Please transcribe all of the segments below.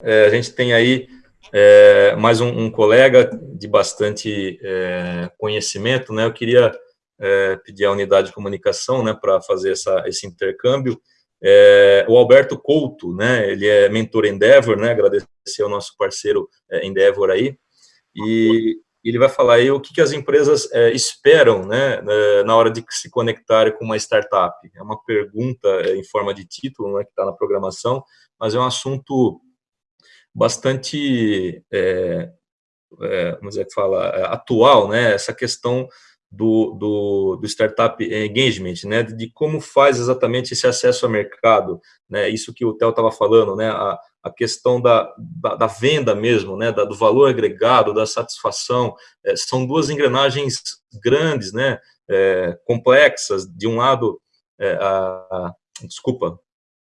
É, a gente tem aí é, mais um, um, colega de bastante é, conhecimento, né? Eu queria é, pedir à unidade de comunicação, né, para fazer essa, esse intercâmbio. É, o Alberto Couto, né? Ele é mentor Endeavor, né? Agradecer ao nosso parceiro é, Endeavor aí. E ele vai falar aí o que, que as empresas esperam, né, na hora de se conectar com uma startup. É uma pergunta em forma de título, né, que está na programação, mas é um assunto bastante, é, é, vamos dizer que fala, é, atual, né, essa questão do, do, do, startup engagement, né, de como faz exatamente esse acesso ao mercado, né, isso que o Theo estava falando, né, a, a questão da, da, da, venda mesmo, né, da, do valor agregado, da satisfação, é, são duas engrenagens grandes, né, é, complexas, de um lado, é, a, a, desculpa,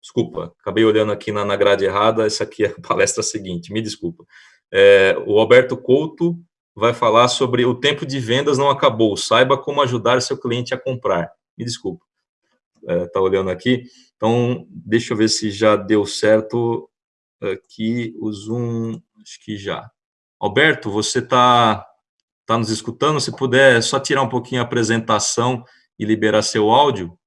Desculpa, acabei olhando aqui na, na grade errada, essa aqui é a palestra seguinte, me desculpa. É, o Alberto Couto vai falar sobre o tempo de vendas não acabou, saiba como ajudar seu cliente a comprar. Me desculpa, está é, tá olhando aqui. Então, deixa eu ver se já deu certo aqui o Zoom, acho que já. Alberto, você está tá nos escutando? Se puder só tirar um pouquinho a apresentação e liberar seu áudio.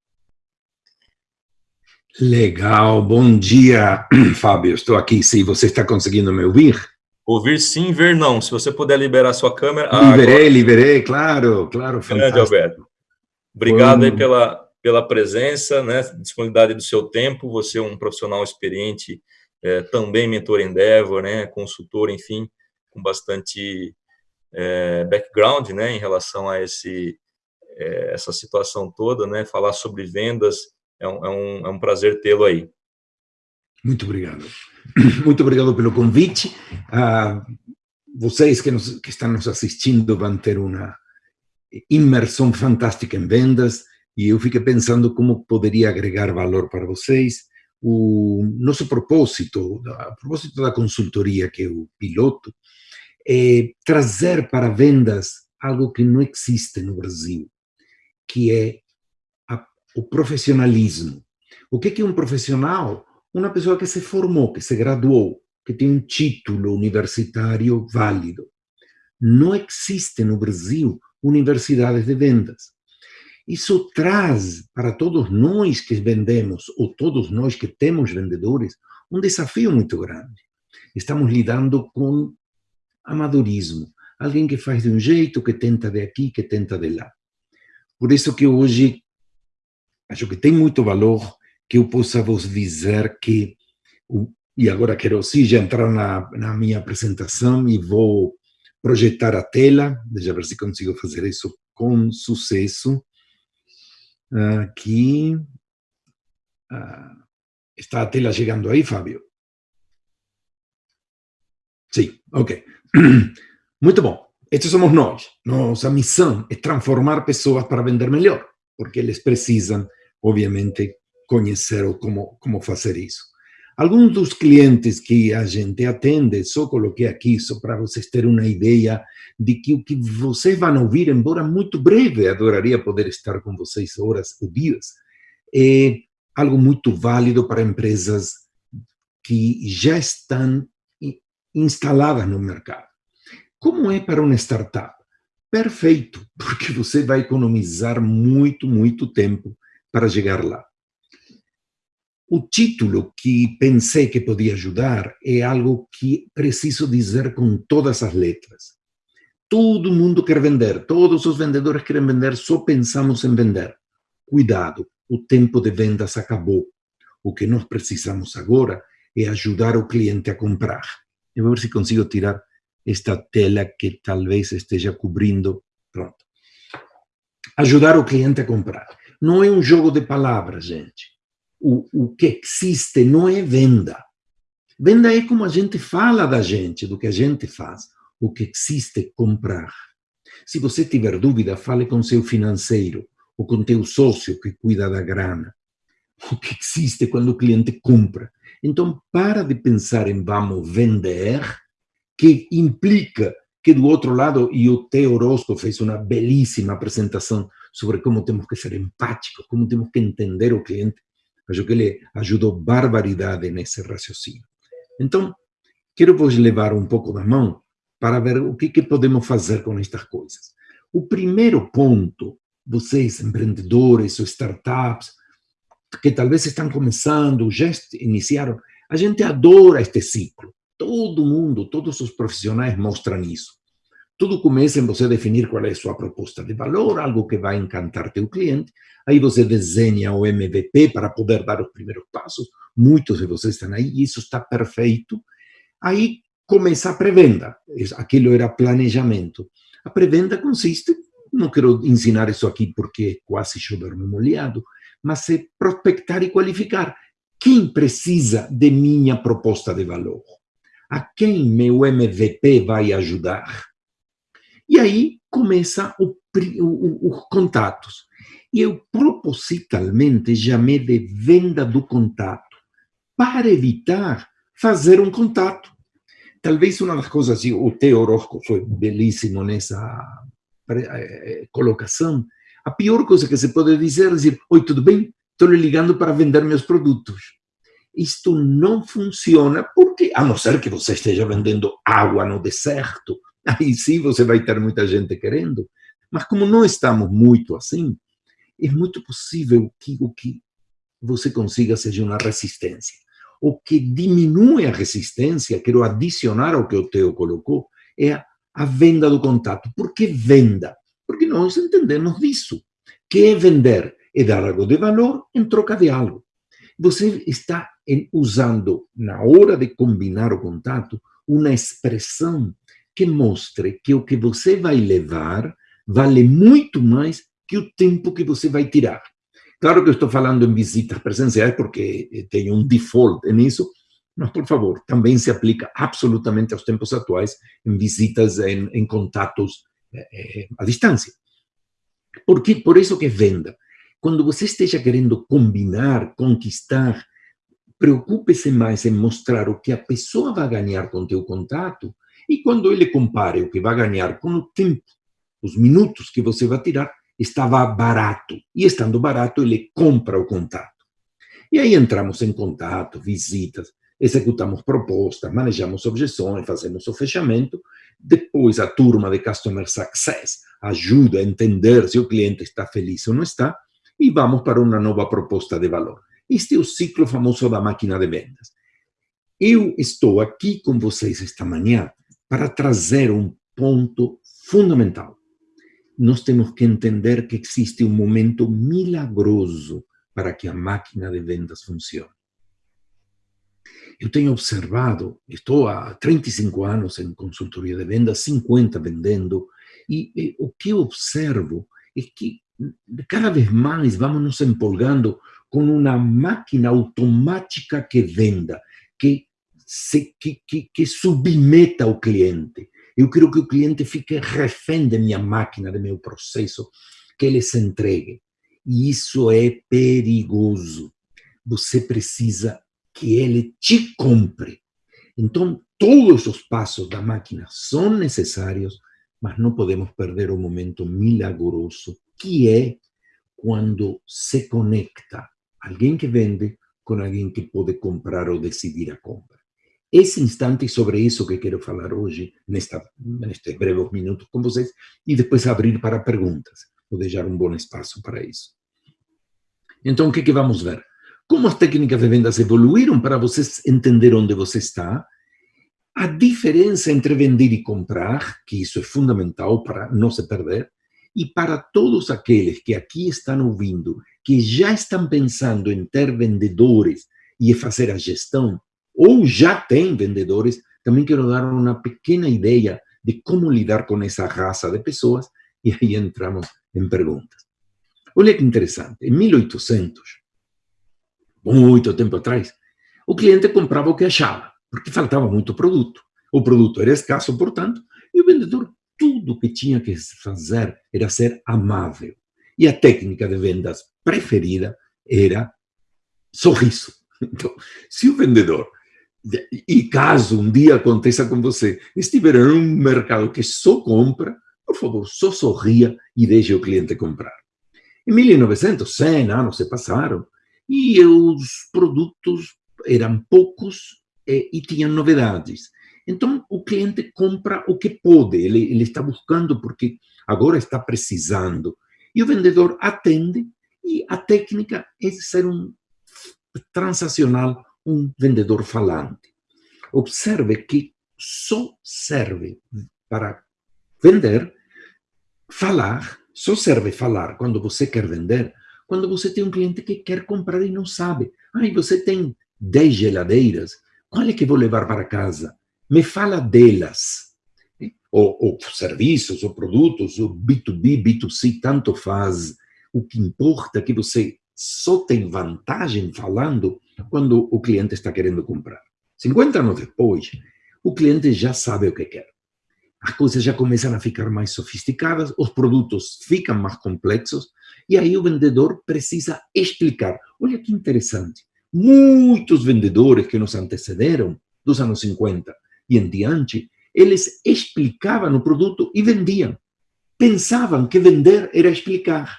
Legal, bom dia, Fábio. Estou aqui. Se você está conseguindo me ouvir? Ouvir sim, ver não. Se você puder liberar sua câmera. Liberei, agora... liberei, claro, claro. Grande, Alberto. Obrigado aí pela, pela presença, né, disponibilidade do seu tempo. Você é um profissional experiente, é, também mentor Endeavor, né, consultor, enfim, com bastante é, background, né, em relação a esse, é, essa situação toda, né, falar sobre vendas é um, é um, é um prazer tê-lo aí. Muito obrigado. Muito obrigado pelo convite. Ah, vocês que, nos, que estão nos assistindo vão ter uma imersão fantástica em vendas e eu fiquei pensando como poderia agregar valor para vocês. O nosso propósito, a propósito da consultoria, que é o piloto, é trazer para vendas algo que não existe no Brasil, que é o profissionalismo. O que é um profissional? Uma pessoa que se formou, que se graduou, que tem um título universitário válido. Não existe no Brasil universidades de vendas. Isso traz para todos nós que vendemos, ou todos nós que temos vendedores, um desafio muito grande. Estamos lidando com amadorismo. Alguém que faz de um jeito, que tenta de aqui, que tenta de lá. Por isso que hoje acho que tem muito valor que eu possa vos dizer que, e agora quero sim já entrar na, na minha apresentação e vou projetar a tela, deixa eu ver se consigo fazer isso com sucesso. Aqui, ah, está a tela chegando aí, Fábio? Sim, ok. Muito bom. Estes somos nós. Nossa missão é transformar pessoas para vender melhor, porque eles precisam obviamente, conhecer como, como fazer isso. Alguns dos clientes que a gente atende, só coloquei aqui, só para vocês terem uma ideia de que o que vocês vão ouvir, embora muito breve, adoraria poder estar com vocês horas ou dias, é algo muito válido para empresas que já estão instaladas no mercado. Como é para uma startup? Perfeito, porque você vai economizar muito, muito tempo para chegar lá. O título que pensei que podia ajudar é algo que preciso dizer com todas as letras. Todo mundo quer vender, todos os vendedores querem vender, só pensamos em vender. Cuidado, o tempo de vendas acabou. O que nós precisamos agora é ajudar o cliente a comprar. Eu vou ver se consigo tirar esta tela que talvez esteja cobrindo. Pronto. Ajudar o cliente a comprar. Não é um jogo de palavras, gente. O, o que existe não é venda. Venda é como a gente fala da gente, do que a gente faz. O que existe é comprar. Se você tiver dúvida, fale com seu financeiro ou com teu sócio que cuida da grana. O que existe quando o cliente compra. Então, para de pensar em vamos vender, que implica que do outro lado, e o Teo Orozco fez uma belíssima apresentação sobre como temos que ser empáticos, como temos que entender o cliente. Acho que ele ajudou barbaridade nesse raciocínio. Então, quero vos levar um pouco da mão para ver o que, que podemos fazer com estas coisas. O primeiro ponto, vocês, empreendedores ou startups, que talvez estão começando, já iniciaram, a gente adora este ciclo. Todo mundo, todos os profissionais mostram isso. Tudo começa em você definir qual é a sua proposta de valor, algo que vai encantar teu cliente. Aí você desenha o MVP para poder dar os primeiros passos. Muitos de vocês estão aí, e isso está perfeito. Aí começa a pré-venda. Aquilo era planejamento. A pré-venda consiste, não quero ensinar isso aqui porque é quase chover no molhado, mas é prospectar e qualificar. Quem precisa de minha proposta de valor? A quem meu MVP vai ajudar? E aí começa o, o, os contatos. E eu propositalmente chamei de venda do contato, para evitar fazer um contato. Talvez uma das coisas, o Teo Orozco foi belíssimo nessa eh, colocação, a pior coisa que se pode dizer é dizer, oi, tudo bem? Estou lhe ligando para vender meus produtos. Isto não funciona porque, a não ser que você esteja vendendo água no deserto, aí sim você vai ter muita gente querendo. Mas como não estamos muito assim, é muito possível que o que você consiga seja uma resistência. O que diminui a resistência, quero adicionar ao que o Teo colocou, é a, venda do contato. Por que venda? Porque nós entendemos disso. Que é vender? É dar algo de valor em troca de algo. Você está usando, na hora de combinar o contato, uma expressão que mostre que o que você vai levar vale muito mais que o tempo que você vai tirar. Claro que eu estou falando em visitas presenciais porque tem um default nisso, mas, por favor, também se aplica absolutamente aos tempos atuais em visitas, em, em contatos é, à distância. Porque, por isso que venda. Quando você esteja querendo combinar, conquistar, preocupe-se mais em mostrar o que a pessoa vai ganhar com teu contato e quando ele compare o que vai ganhar com o tempo, os minutos que você vai tirar, estava barato. E estando barato, ele compra o contato. E aí entramos em contato, visitas, executamos propostas, manejamos objeções, fazemos o fechamento. Depois, a turma de Customer Success ajuda a entender se o cliente está feliz ou não está. E vamos para uma nova proposta de valor. Este é o ciclo famoso da máquina de vendas. Eu estou aqui com vocês esta manhã para trazer um ponto fundamental. Nós temos que entender que existe um momento milagroso para que a máquina de vendas funcione. Eu tenho observado, estou há 35 anos em consultoria de vendas, 50 vendendo, e, e o que observo é que cada vez mais vamos nos empolgando com uma máquina automática que venda, que submeta o cliente. Eu quero que o cliente fique refém da minha máquina, do meu processo, que ele se entregue. E isso é perigoso. Você precisa que ele te compre. Então, todos os passos da máquina são necessários, mas não podemos perder o momento milagroso, que é quando se conecta alguém que vende com alguém que pode comprar ou decidir a compra. Esse instante, sobre isso que quero falar hoje, nesta, nestes breves minutos com vocês, e depois abrir para perguntas. Vou deixar um bom espaço para isso. Então, o que, vamos ver? Como as técnicas de vendas evoluíram para vocês entender onde você está, a diferença entre vender e comprar, que isso é fundamental para não se perder, e para todos aqueles que aqui estão ouvindo, que já estão pensando em ter vendedores e fazer a gestão, ou já tem vendedores, também quero dar uma pequena ideia de como lidar com essa raça de pessoas, e aí entramos em perguntas. Olha que interessante, em 1800, muito tempo atrás, o cliente comprava o que achava, porque faltava muito produto. O produto era escasso, portanto, e o vendedor, tudo que tinha que fazer era ser amável. E a técnica de vendas preferida era sorriso. Então, se o vendedor e caso um dia aconteça com você, estiver em um mercado que só compra, por favor, só sorria e deixe o cliente comprar. Em 1900, 100 anos se passaram e os produtos eram poucos e, e tinham novidades. Então, o cliente compra o que pode, ele, ele está buscando porque agora está precisando. E o vendedor atende, e a técnica é ser um transacional, um vendedor falante. Observe que só serve para vender, falar, só serve falar quando você quer vender, quando você tem um cliente que quer comprar e não sabe. Ai, você tem 10 geladeiras, qual é que vou levar para casa? Me fala delas. Ou, ou serviços, ou produtos, ou B2B, B2C, tanto faz. O que importa é que você só tem vantagem falando quando o cliente está querendo comprar. 50 anos depois, o cliente já sabe o que quer. As coisas já começam a ficar mais sofisticadas, os produtos ficam mais complexos, e aí o vendedor precisa explicar. Olha que interessante. Muitos vendedores que nos antecederam, dos anos 50 e em diante, eles explicavam o produto e vendiam. Pensavam que vender era explicar.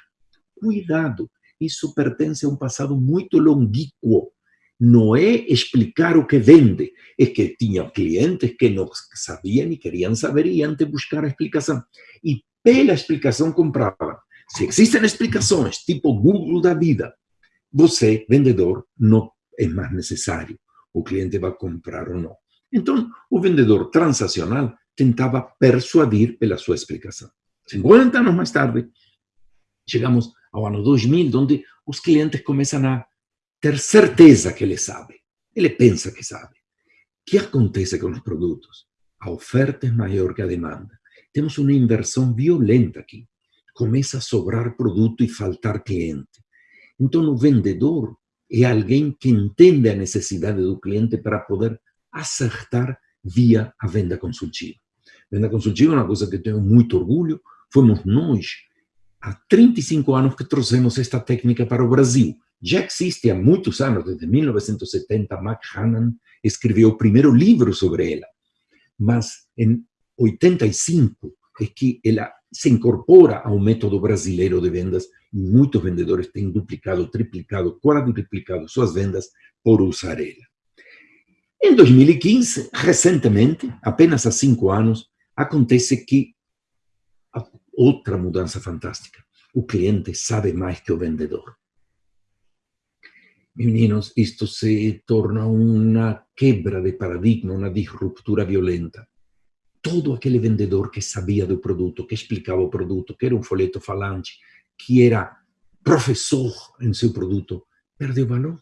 Cuidado, isso pertence a um passado muito longínquo. Não é explicar o que vende, é que tinha clientes que não sabiam e queriam saber e antes buscar a explicação. E pela explicação compravam. Se existem explicações, tipo Google da vida, você, vendedor, não é mais necessário. O cliente vai comprar ou não. Então, o vendedor transacional tentava persuadir pela sua explicação. 50 anos mais tarde, chegamos ao ano 2000, onde os clientes começam a ter certeza que ele sabe. Ele pensa que sabe. O que acontece com os produtos? A oferta é maior que a demanda. Temos uma inversão violenta aqui. Começa a sobrar produto e faltar cliente. Então, o vendedor é alguém que entende a necessidade do cliente para poder acertar via a venda consultiva. Venda consultiva é uma coisa que tenho muito orgulho. Fomos nós, há 35 anos, que trouxemos esta técnica para o Brasil. Já existe há muitos anos, desde 1970, Mac Hannan escreveu o primeiro livro sobre ela. Mas em 85 é que ela se incorpora ao método brasileiro de vendas e muitos vendedores têm duplicado, triplicado, quadruplicado suas vendas por usar ela. Em 2015, recentemente, apenas há cinco anos, acontece que outra mudança fantástica. O cliente sabe mais que o vendedor. Meninos, isto se torna uma quebra de paradigma, uma disruptura violenta. Todo aquele vendedor que sabia do produto, que explicava o produto, que era um folheto falante, que era professor em seu produto, perdeu valor.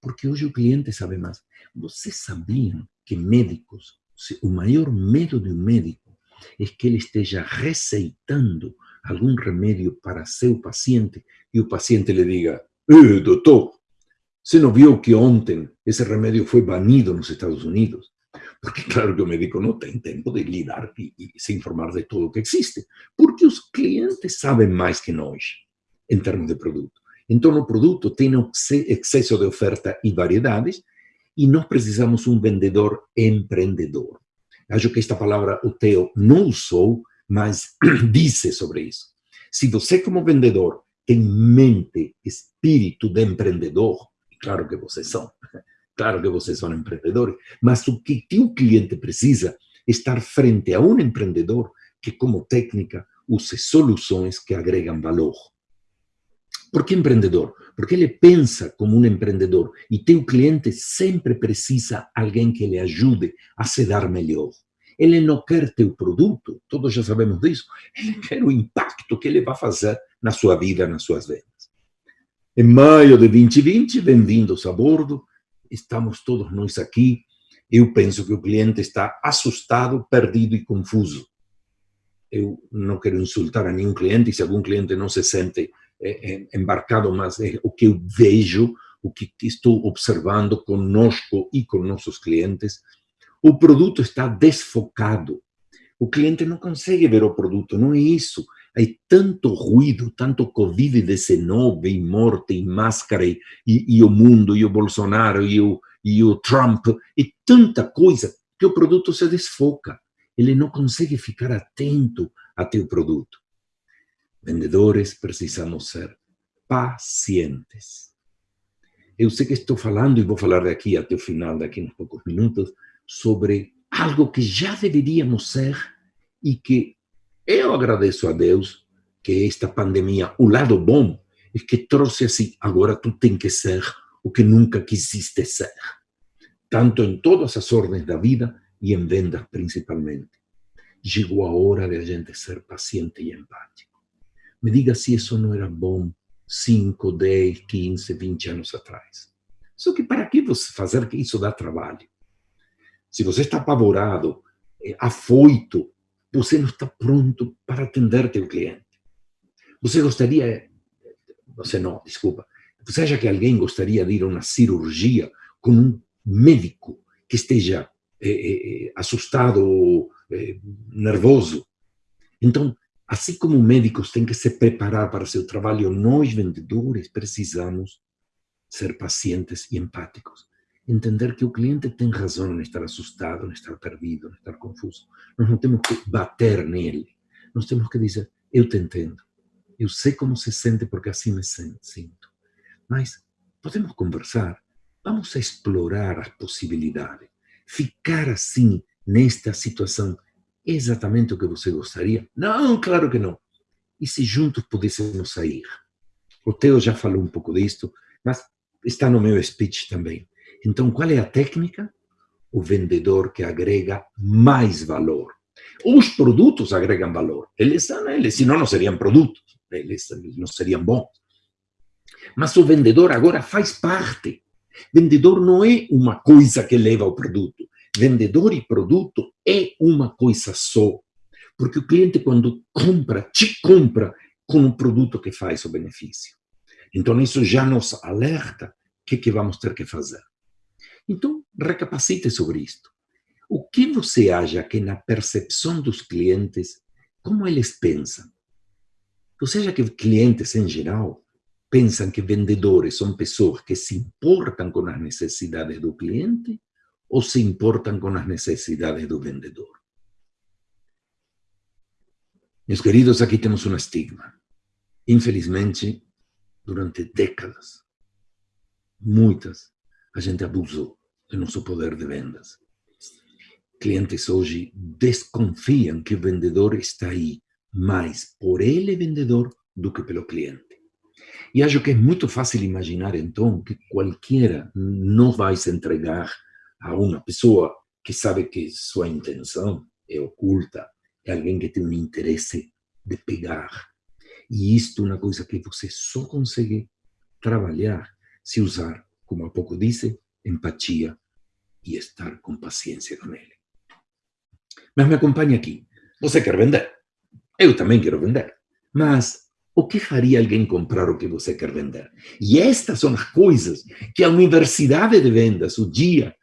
Porque hoje o cliente sabe mais. Vocês sabiam que médicos, o maior medo de um médico é que ele esteja receitando algum remédio para seu paciente e o paciente lhe diga: eh, doutor, você não viu que ontem esse remédio foi banido nos Estados Unidos? Porque, claro, que o médico não tem tempo de lidar e, e se informar de tudo o que existe. Porque os clientes sabem mais que nós, em termos de produto. Então, o produto tem excesso de oferta e variedades, e nós precisamos um vendedor empreendedor. Acho que esta palavra o Theo não usou, mas disse sobre isso. Se você, como vendedor, tem mente, espírito de empreendedor, Claro que vocês são. Claro que vocês são empreendedores. Mas o que o cliente precisa é estar frente a um empreendedor que, como técnica, use soluções que agregam valor. Por que empreendedor? Porque ele pensa como um empreendedor e teu cliente sempre precisa alguém que lhe ajude a se dar melhor. Ele não quer teu produto, todos já sabemos disso. Ele quer o impacto que ele vai fazer na sua vida, nas suas vendas. Em maio de 2020, bem-vindos a bordo, estamos todos nós aqui. Eu penso que o cliente está assustado, perdido e confuso. Eu não quero insultar a nenhum cliente, se algum cliente não se sente embarcado, mas é o que eu vejo, o que estou observando conosco e com nossos clientes. O produto está desfocado. O cliente não consegue ver o produto, não é isso. Hay tanto ruido, tanto Covid-19 e morte e máscara e, e, o mundo e o Bolsonaro e o, e o Trump e tanta coisa que o produto se desfoca. Ele não consegue ficar atento a teu produto. Vendedores precisamos ser pacientes. Eu sei que estou falando e vou falar daqui até o final, daqui uns poucos minutos, sobre algo que já deveríamos ser e que eu agradeço a Deus que esta pandemia, o lado bom, é que trouxe assim, agora tu tem que ser o que nunca quisiste ser. Tanto em todas as ordens da vida e em vendas principalmente. Chegou a hora de a gente ser paciente e empático. Me diga se isso não era bom 5, 10, 15, 20 anos atrás. Só que para que você fazer que isso dá trabalho? Se você está apavorado, eh, afoito, você não está pronto para atender teu cliente. Você gostaria, você não, desculpa, você acha que alguém gostaria de ir a uma cirurgia com um médico que esteja eh, eh, assustado eh, nervoso? Então, assim como médicos têm que se preparar para seu trabalho, nós vendedores precisamos ser pacientes e empáticos. Entender que o cliente tem razão em estar assustado, em estar perdido, em estar confuso. Nós não temos que bater nele. Nós temos que dizer: Eu te entendo. Eu sei como se sente porque assim me sinto. Mas podemos conversar. Vamos a explorar as possibilidades. Ficar assim, nesta situação, exatamente o que você gostaria? Não, claro que não. E se juntos pudéssemos sair? O Theo já falou um pouco disto, mas está no meu speech também. Então, qual é a técnica? O vendedor que agrega mais valor. Os produtos agregam valor. Eles são eles, senão não seriam produtos. Eles não seriam bons. Mas o vendedor agora faz parte. Vendedor não é uma coisa que leva ao produto. Vendedor e produto é uma coisa só. Porque o cliente, quando compra, te compra com o produto que faz o benefício. Então, isso já nos alerta o que, que vamos ter que fazer. Então, recapacite sobre isto. O que você acha que na percepção dos clientes, como eles pensam? Você acha que clientes em geral pensam que vendedores são pessoas que se importam com as necessidades do cliente ou se importam com as necessidades do vendedor? Meus queridos, aqui temos um estigma. Infelizmente, durante décadas, muitas, a gente abusou do nosso poder de vendas. Clientes hoje desconfiam que o vendedor está aí mais por ele, vendedor, do que pelo cliente. E acho que é muito fácil imaginar, então, que qualquer não vai se entregar a uma pessoa que sabe que sua intenção é oculta, é alguém que tem um interesse de pegar. E isto é uma coisa que você só consegue trabalhar se usar, como há pouco disse, empatia e estar com paciência com ele. Mas me acompanhe aqui. Você quer vender? Eu também quero vender. Mas o que faria alguém comprar o que você quer vender? E estas são as coisas que a universidade de vendas, o dia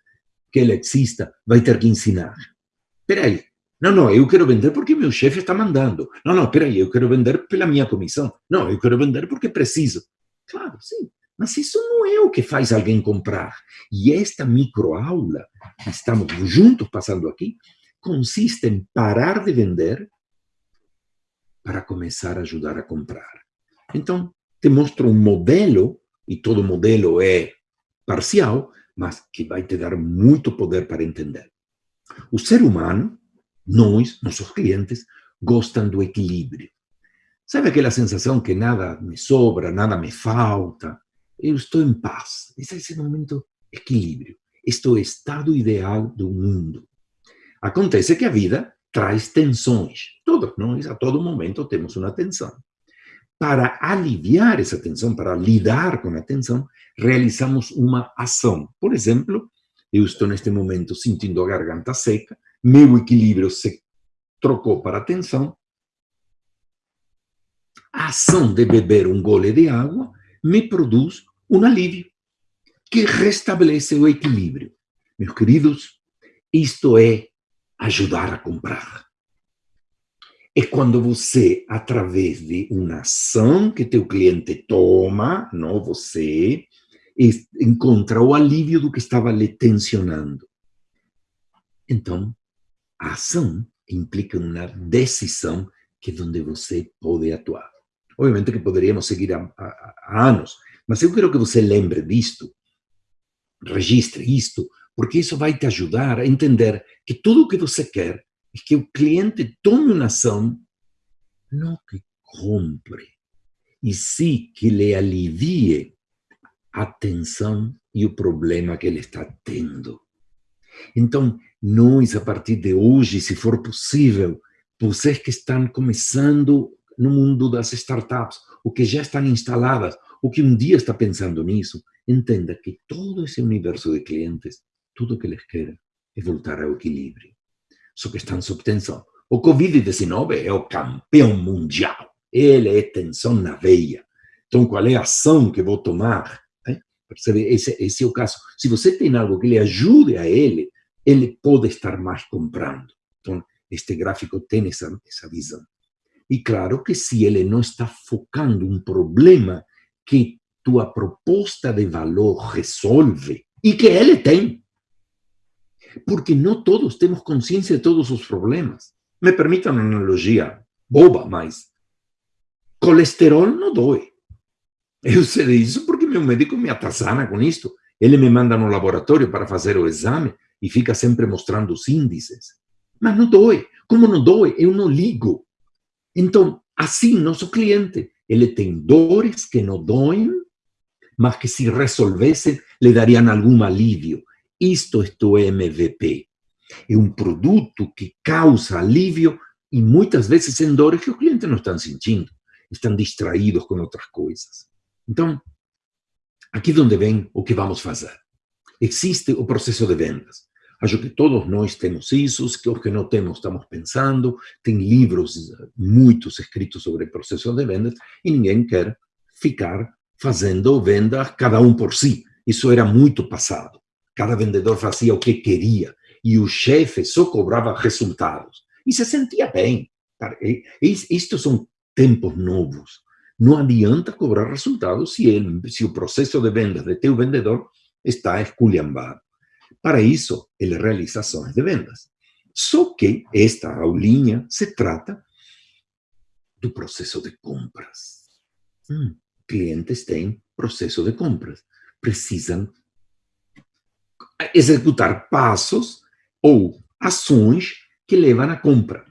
que ela exista, vai ter que ensinar. Espera aí. Não, não, eu quero vender porque meu chefe está mandando. Não, não, espera aí, eu quero vender pela minha comissão. Não, eu quero vender porque preciso. Claro, sim. Mas isso não é o que faz alguém comprar. E esta microaula que estamos juntos passando aqui consiste em parar de vender para começar a ajudar a comprar. Então, te mostro um modelo, e todo modelo é parcial, mas que vai te dar muito poder para entender. O ser humano, nós, nossos clientes, gostam do equilíbrio. Sabe aquela sensação que nada me sobra, nada me falta? Eu estou em paz. Esse é esse momento equilíbrio. Este é o estado ideal do mundo. Acontece que a vida traz tensões. Todos nós, a todo momento, temos uma tensão. Para aliviar essa tensão, para lidar com a tensão, realizamos uma ação. Por exemplo, eu estou neste momento sentindo a garganta seca, meu equilíbrio se trocou para a tensão. A ação de beber um gole de água me produz um alívio que restabelece o equilíbrio. Meus queridos, isto é ajudar a comprar. É quando você, através de uma ação que teu cliente toma, não você, encontra o alívio do que estava lhe tensionando. Então, a ação implica uma decisão que é onde você pode atuar. Obviamente que poderíamos seguir há, há, anos, mas eu quero que você lembre disto, registre isto, porque isso vai te ajudar a entender que tudo o que você quer é que o cliente tome uma ação, não que compre, e sim que lhe alivie a tensão e o problema que ele está tendo. Então, nós, a partir de hoje, se for possível, vocês que estão começando no mundo das startups, ou que já estão instaladas, ou que um dia está pensando nisso, entenda que todo esse universo de clientes, tudo que eles querem é voltar ao equilíbrio. Só que estão sob tensão. O Covid-19 é o campeão mundial. Ele é tensão na veia. Então, qual é a ação que vou tomar? Percebe? Esse, esse é o caso. Se você tem algo que lhe ajude a ele, ele pode estar mais comprando. Então, este gráfico tem essa, essa visão. E claro que se ele não está focando um problema que tua proposta de valor resolve, e que ele tem, porque não todos temos consciência de todos os problemas. Me permitam uma analogia boba, mas colesterol não dói. Eu sei disso porque meu médico me atazana com isto. Ele me manda no laboratório para fazer o exame e fica sempre mostrando os índices. Mas não dói. Como não dói, eu não ligo. Então, assim, nosso cliente, ele tem dores que não doem, mas que se resolvessem, lhe dariam algum alívio. Isto é o MVP. É um produto que causa alívio e muitas vezes em dores que o cliente não está sentindo. Estão distraídos com outras coisas. Então, aqui onde vem o que vamos fazer. Existe o processo de vendas. Acho que todos nós temos isso, que os que não temos estamos pensando, tem livros muitos escritos sobre o processo de vendas e ninguém quer ficar fazendo venda cada um por si. Isso era muito passado. Cada vendedor fazia o que queria e o chefe só cobrava resultados. E se sentia bem. Estes são tempos novos. Não adianta cobrar resultados se, ele, se o processo de vendas de teu vendedor está esculhambado. Para isso, ele realiza ações de vendas. Só que esta aulinha se trata do processo de compras. Hum, clientes têm processo de compras. Precisam executar passos ou ações que levam à compra.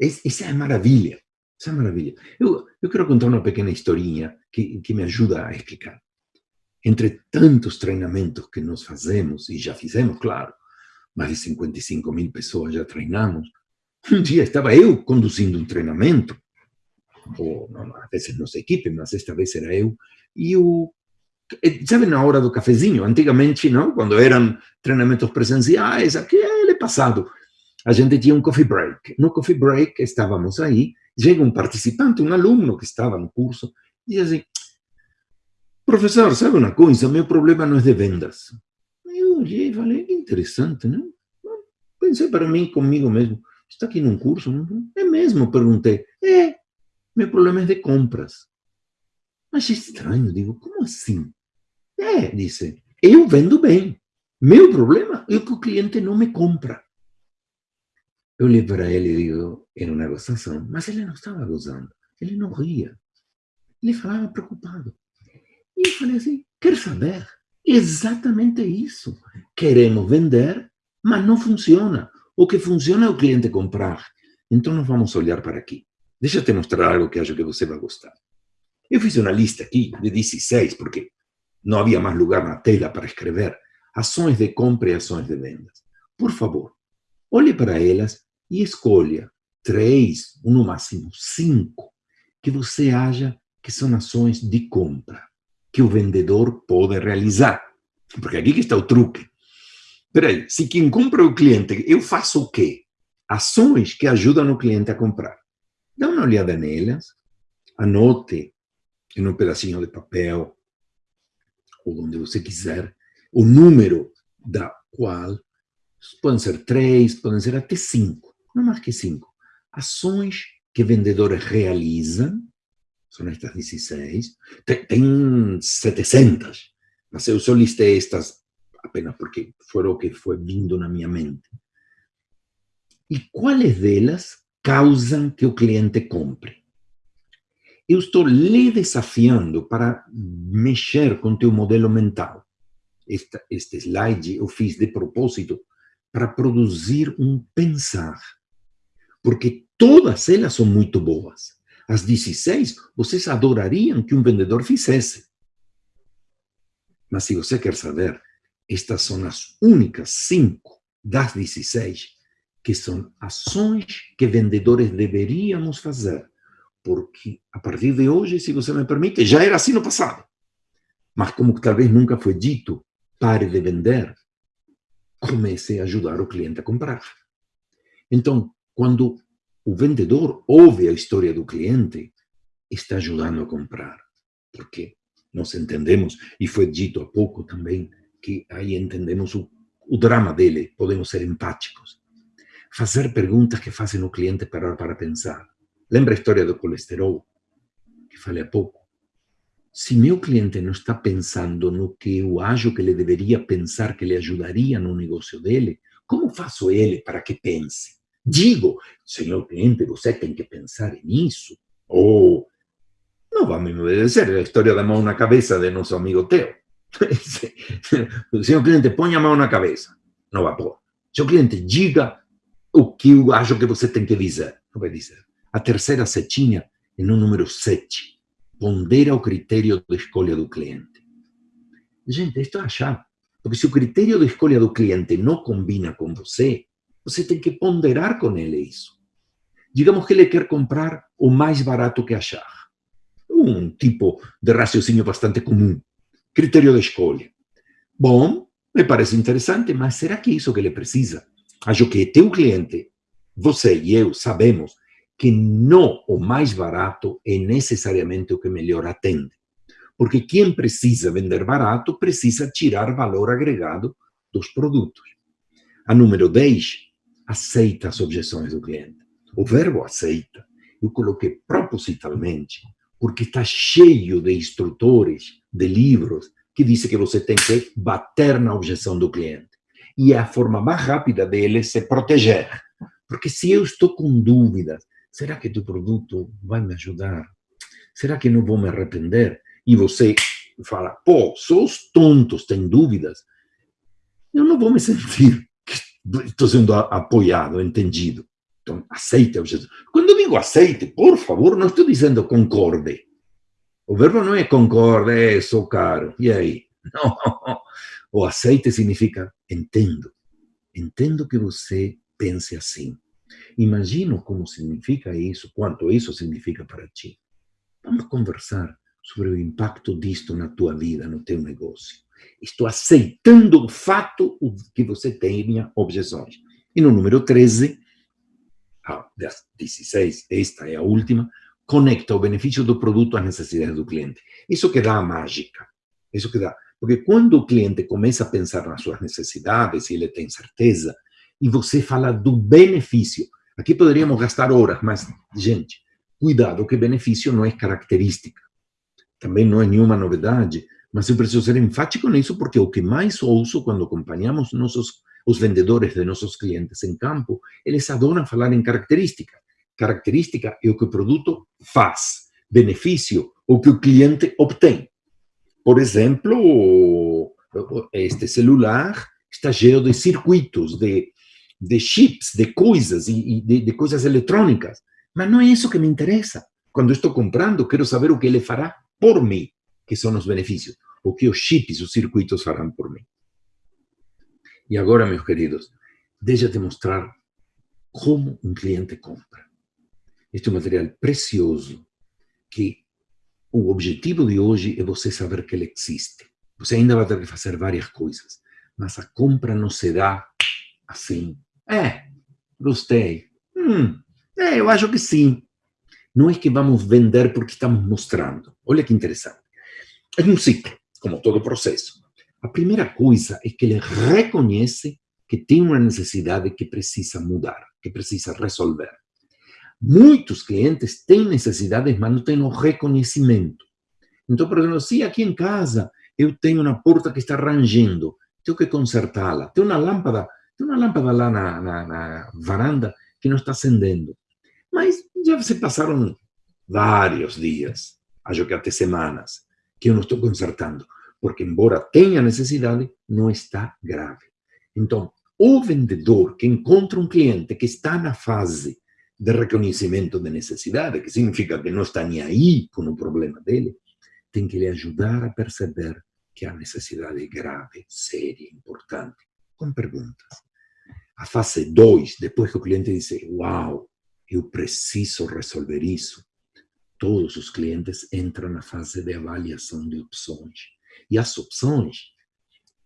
Essa é a maravilha. Essa é a maravilha. Eu, eu quero contar uma pequena historinha que, que me ajuda a explicar entre tantos treinamentos que nós fazemos, e já fizemos, claro, mais de 55 mil pessoas já treinamos, um dia estava eu conduzindo um treinamento, ou não, às vezes nossa equipe, mas esta vez era eu, e o sabe na hora do cafezinho, antigamente, não, quando eram treinamentos presenciais, aquele passado, a gente tinha um coffee break. No coffee break estávamos aí, chega um participante, um aluno que estava no curso, e diz assim, Professor, sabe uma coisa? Meu problema não é de vendas. Eu olhei e falei, interessante, né? Pensei para mim, comigo mesmo, está aqui num curso? É mesmo? Perguntei. É, meu problema é de compras. Achei estranho, digo, como assim? É, disse, eu vendo bem. Meu problema é que o cliente não me compra. Eu olhei para ele e digo, era uma gozação, mas ele não estava gozando, ele não ria. Ele falava preocupado. E eu falei assim, quer saber? Exatamente isso. Queremos vender, mas não funciona. O que funciona é o cliente comprar. Então, nós vamos olhar para aqui. Deixa eu te mostrar algo que acho que você vai gostar. Eu fiz uma lista aqui de 16, porque não havia mais lugar na tela para escrever. Ações de compra e ações de vendas. Por favor, olhe para elas e escolha três, no máximo cinco, que você acha que são ações de compra que o vendedor pode realizar. Porque aqui que está o truque. Peraí, se quem compra é o cliente, eu faço o quê? Ações que ajudam o cliente a comprar. Dá uma olhada nelas, anote em um pedacinho de papel, ou onde você quiser, o número da qual, podem ser três, podem ser até cinco, não mais que cinco, ações que vendedores realizam são estas 16. Tem, tem 700, mas eu só listei estas apenas porque foram o que foi vindo na minha mente. E quais delas causam que o cliente compre? Eu estou lhe desafiando para mexer com teu modelo mental. esta, este slide eu fiz de propósito para produzir um pensar. Porque todas elas são muito boas. As 16, vocês adorariam que um vendedor fizesse. Mas se você quer saber, estas são as únicas cinco das 16 que são ações que vendedores deveríamos fazer. Porque a partir de hoje, se você me permite, já era assim no passado. Mas como talvez nunca foi dito, pare de vender, comece a ajudar o cliente a comprar. Então, quando o vendedor ouve a história do cliente, está ajudando a comprar. Porque nós entendemos, e foi dito há pouco também, que aí entendemos o, o drama dele, podemos ser empáticos. Fazer perguntas que fazem o cliente parar para pensar. Lembra a história do colesterol, que falei há pouco? Se meu cliente não está pensando no que eu acho que ele deveria pensar que lhe ajudaria no negócio dele, como faço ele para que pense? Digo, senhor cliente, você tem que pensar nisso. Ou, não vamos me obedecer, a história da mão na cabeça de nosso amigo Teo. senhor cliente, põe a mão na cabeça. Não vai pôr. Senhor cliente, diga o que eu acho que você tem que dizer. Não vai dizer. A terceira setinha é no número 7 pondera o critério de escolha do cliente. Gente, isto é a chave. Porque se o critério de escolha do cliente não combina com você, você tem que ponderar com ele isso. Digamos que ele quer comprar o mais barato que achar. Um tipo de raciocínio bastante comum. Critério de escolha. Bom, me parece interessante, mas será que é isso que ele precisa? Acho que teu cliente, você e eu sabemos que não o mais barato é necessariamente o que melhor atende. Porque quem precisa vender barato precisa tirar valor agregado dos produtos. A número 10, aceita as objeções do cliente. O verbo aceita, eu coloquei propositalmente, porque está cheio de instrutores, de livros, que dizem que você tem que bater na objeção do cliente. E é a forma mais rápida dele se proteger. Porque se eu estou com dúvidas, será que tu produto vai me ajudar? Será que não vou me arrepender? E você fala, pô, sou os tontos, tem dúvidas. Eu não vou me sentir que estou sendo apoiado, entendido. Então, aceite a objeção. Quando eu digo aceite, por favor, não estou dizendo concorde. O verbo não é concorde, é sou caro. E aí? Não. O aceite significa entendo. Entendo que você pense assim. Imagino como significa isso, quanto isso significa para ti. Vamos conversar sobre o impacto disto na tua vida, no teu negócio. Estou aceitando o fato que você tenha objeções. E no número 13, ah, das 16, esta é a última, conecta o benefício do produto às necessidades do cliente. Isso que dá a mágica. Isso que dá. Porque quando o cliente começa a pensar nas suas necessidades, e ele tem certeza, e você fala do benefício. Aqui poderíamos gastar horas, mas, gente, cuidado que benefício não é característica. Também não é nenhuma novidade, mas eu preciso ser enfático nisso porque o que mais ouço quando acompanhamos nossos, os vendedores de nossos clientes em campo, eles adoram falar em característica. Característica é o que o produto faz. Benefício, o que o cliente obtém. Por exemplo, este celular está cheio de circuitos, de de chips, de coisas e, de, de coisas eletrônicas. Mas não é isso que me interessa. Quando estou comprando, quero saber o que ele fará por mim, que são os benefícios. O que os chips, os circuitos farão por mim. E agora, meus queridos, deixa-te mostrar como um cliente compra. Este é um material precioso que o objetivo de hoje é você saber que ele existe. Você ainda vai ter que fazer várias coisas, mas a compra não se dá assim, é, gostei. Hum, é, eu acho que sim. Não é que vamos vender porque estamos mostrando. Olha que interessante. É um ciclo, como todo processo. A primeira coisa é que ele reconhece que tem uma necessidade que precisa mudar, que precisa resolver. Muitos clientes têm necessidades, mas não têm o reconhecimento. Então, por exemplo, se aqui em casa eu tenho uma porta que está rangendo, tenho que consertá-la. Tem uma lâmpada tem uma lâmpada lá na, na, na varanda que não está acendendo. Mas já se passaram vários dias, acho que até semanas, que eu não estou consertando. porque embora tenha necessidade, não está grave. Então, o vendedor que encontra um cliente que está na fase de reconhecimento de necessidade, que significa que não está nem aí com o problema dele, tem que lhe ajudar a perceber que a necessidade é grave, séria, importante, com perguntas. A fase 2, depois que o cliente diz, uau, eu preciso resolver isso, todos os clientes entram na fase de avaliação de opções. E as opções,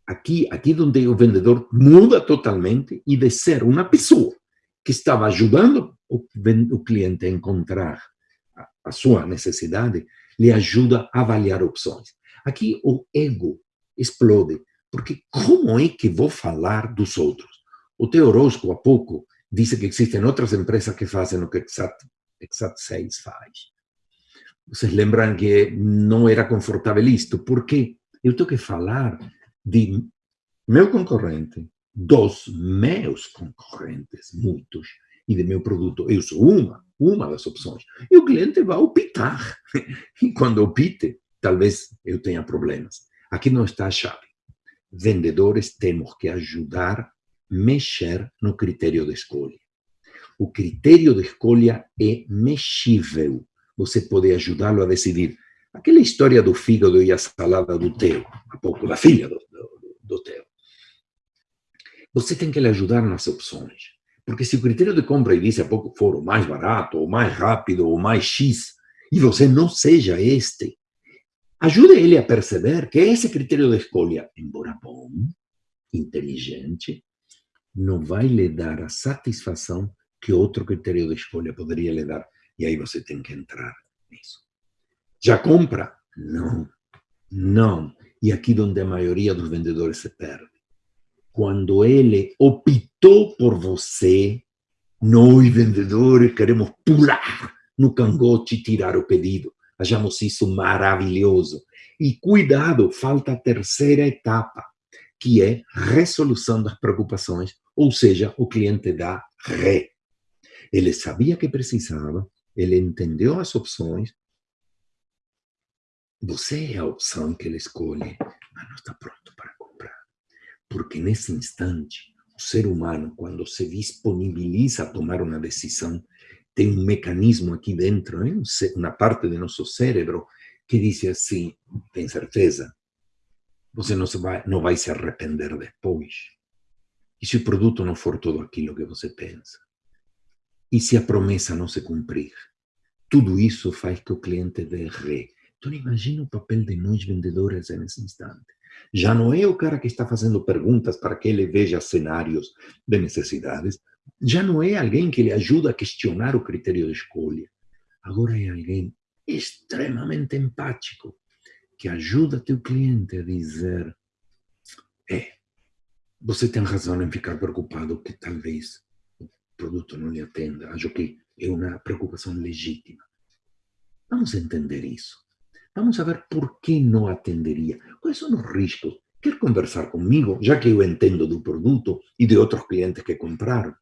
aqui, aqui onde o vendedor muda totalmente e de ser uma pessoa que estava ajudando o, o cliente a encontrar a, a sua necessidade, lhe ajuda a avaliar opções. Aqui o ego explode, porque como é que vou falar dos outros? O Theo Orozco, há pouco, disse que existem outras empresas que fazem o que Exat, Exat Sales faz. Vocês lembram que não era confortável isto? Porque eu tenho que falar de meu concorrente, dos meus concorrentes, muitos, e de meu produto. Eu sou uma, uma das opções. E o cliente vai optar. E quando opte, talvez eu tenha problemas. Aqui não está a chave. Vendedores temos que ajudar a mexer no critério de escolha. O critério de escolha é mexível. Você pode ajudá-lo a decidir Aquela história do fígado e a salada do Teo, há pouco, da filha do, do, do Teo. Você tem que lhe ajudar nas opções. Porque se o critério de compra e disse há pouco for o mais barato, ou mais rápido, ou mais X, e você não seja este, ajude ele a perceber que esse critério de escolha, embora bom, inteligente, não vai lhe dar a satisfação que outro critério de escolha poderia lhe dar. E aí você tem que entrar nisso. Já compra? Não, não. E aqui onde a maioria dos vendedores se perde. Quando ele optou por você, nós vendedores queremos pular no cangote e tirar o pedido. Achamos isso maravilhoso. E cuidado, falta a terceira etapa, que é resolução das preocupações, ou seja, o cliente dá ré. Ele sabia que precisava, ele entendeu as opções, você é a opção que ele escolhe, mas não está pronto para comprar. Porque nesse instante, o ser humano, quando se disponibiliza a tomar uma decisão, tem um mecanismo aqui dentro, né? uma parte do nosso cérebro, que diz assim: tem certeza? Você não, vai, não vai se arrepender depois. E se o produto não for tudo aquilo que você pensa? E se a promessa não se cumprir? Tudo isso faz que o cliente dê ré então imagina o papel de nós vendedores nesse instante. Já não é o cara que está fazendo perguntas para que ele veja cenários de necessidades. Já não é alguém que lhe ajuda a questionar o critério de escolha. Agora é alguém extremamente empático que ajuda teu cliente a dizer: é, você tem razão em ficar preocupado que talvez o produto não lhe atenda. Acho que é uma preocupação legítima. Vamos entender isso. Vamos a ver por que não atenderia. Quais são os riscos? Quer conversar comigo, já que eu entendo do produto e de outros clientes que compraram?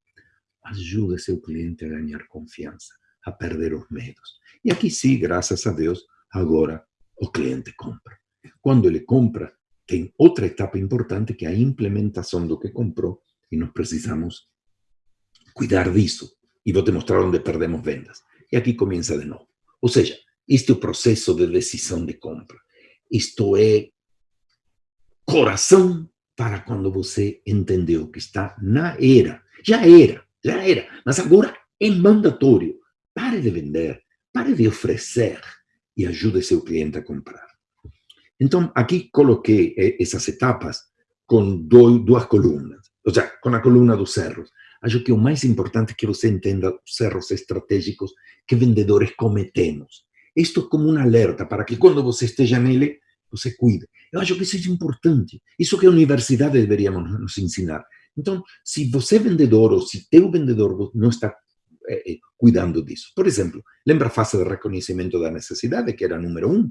Ajude seu cliente a ganhar confiança, a perder os medos. E aqui sim, graças a Deus, agora o cliente compra. Quando ele compra, tem outra etapa importante que é a implementação do que comprou e nós precisamos cuidar disso. E vou te mostrar perdemos vendas. E aqui começa de novo. Ou seja, este é o processo de decisão de compra. Isto é coração para quando você entendeu que está na era. Já era, já era, mas agora é mandatório. Pare de vender, pare de oferecer e ajude seu cliente a comprar. Então, aqui coloquei essas etapas com duas colunas, ou seja, com a coluna dos cerros. Acho que o mais importante é que você entenda os erros estratégicos que vendedores cometemos. Isto é como um alerta para que quando você esteja nele, você cuide. Eu acho que isso é importante. Isso que a universidade deveria nos ensinar. Então, se você é vendedor ou se teu vendedor não está é, cuidando disso. Por exemplo, lembra a fase de reconhecimento da necessidade, que era número um?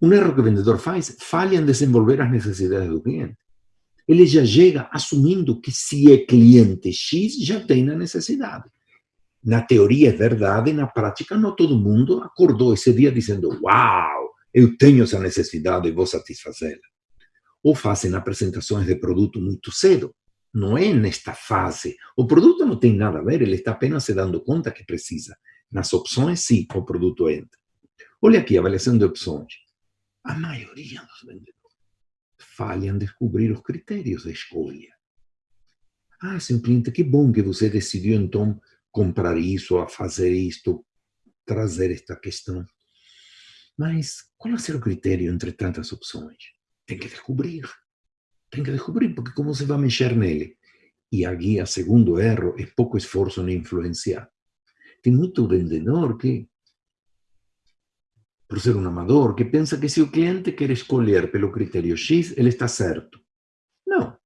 Um erro que o vendedor faz, falha em desenvolver as necessidades do cliente. Ele já chega assumindo que se é cliente X, já tem a necessidade na teoria é verdade, na prática não todo mundo acordou esse dia dizendo: Uau, eu tenho essa necessidade e vou satisfazê-la. Ou fazem apresentações de produto muito cedo. Não é nesta fase. O produto não tem nada a ver, ele está apenas se dando conta que precisa. Nas opções, sim, o produto entra. Olha aqui, avaliação de opções. A maioria dos vendedores falham em descobrir os critérios de escolha. Ah, seu cliente, que bom que você decidiu, então, comprar isso, a fazer isto, trazer esta questão. Mas qual vai ser o critério entre tantas opções? Tem que descobrir. Tem que descobrir, porque como você vai mexer nele? E a segundo erro, é pouco esforço em influenciar. Tem muito vendedor que, por ser um amador, que pensa que se o cliente quer escolher pelo critério X, ele está certo. Não.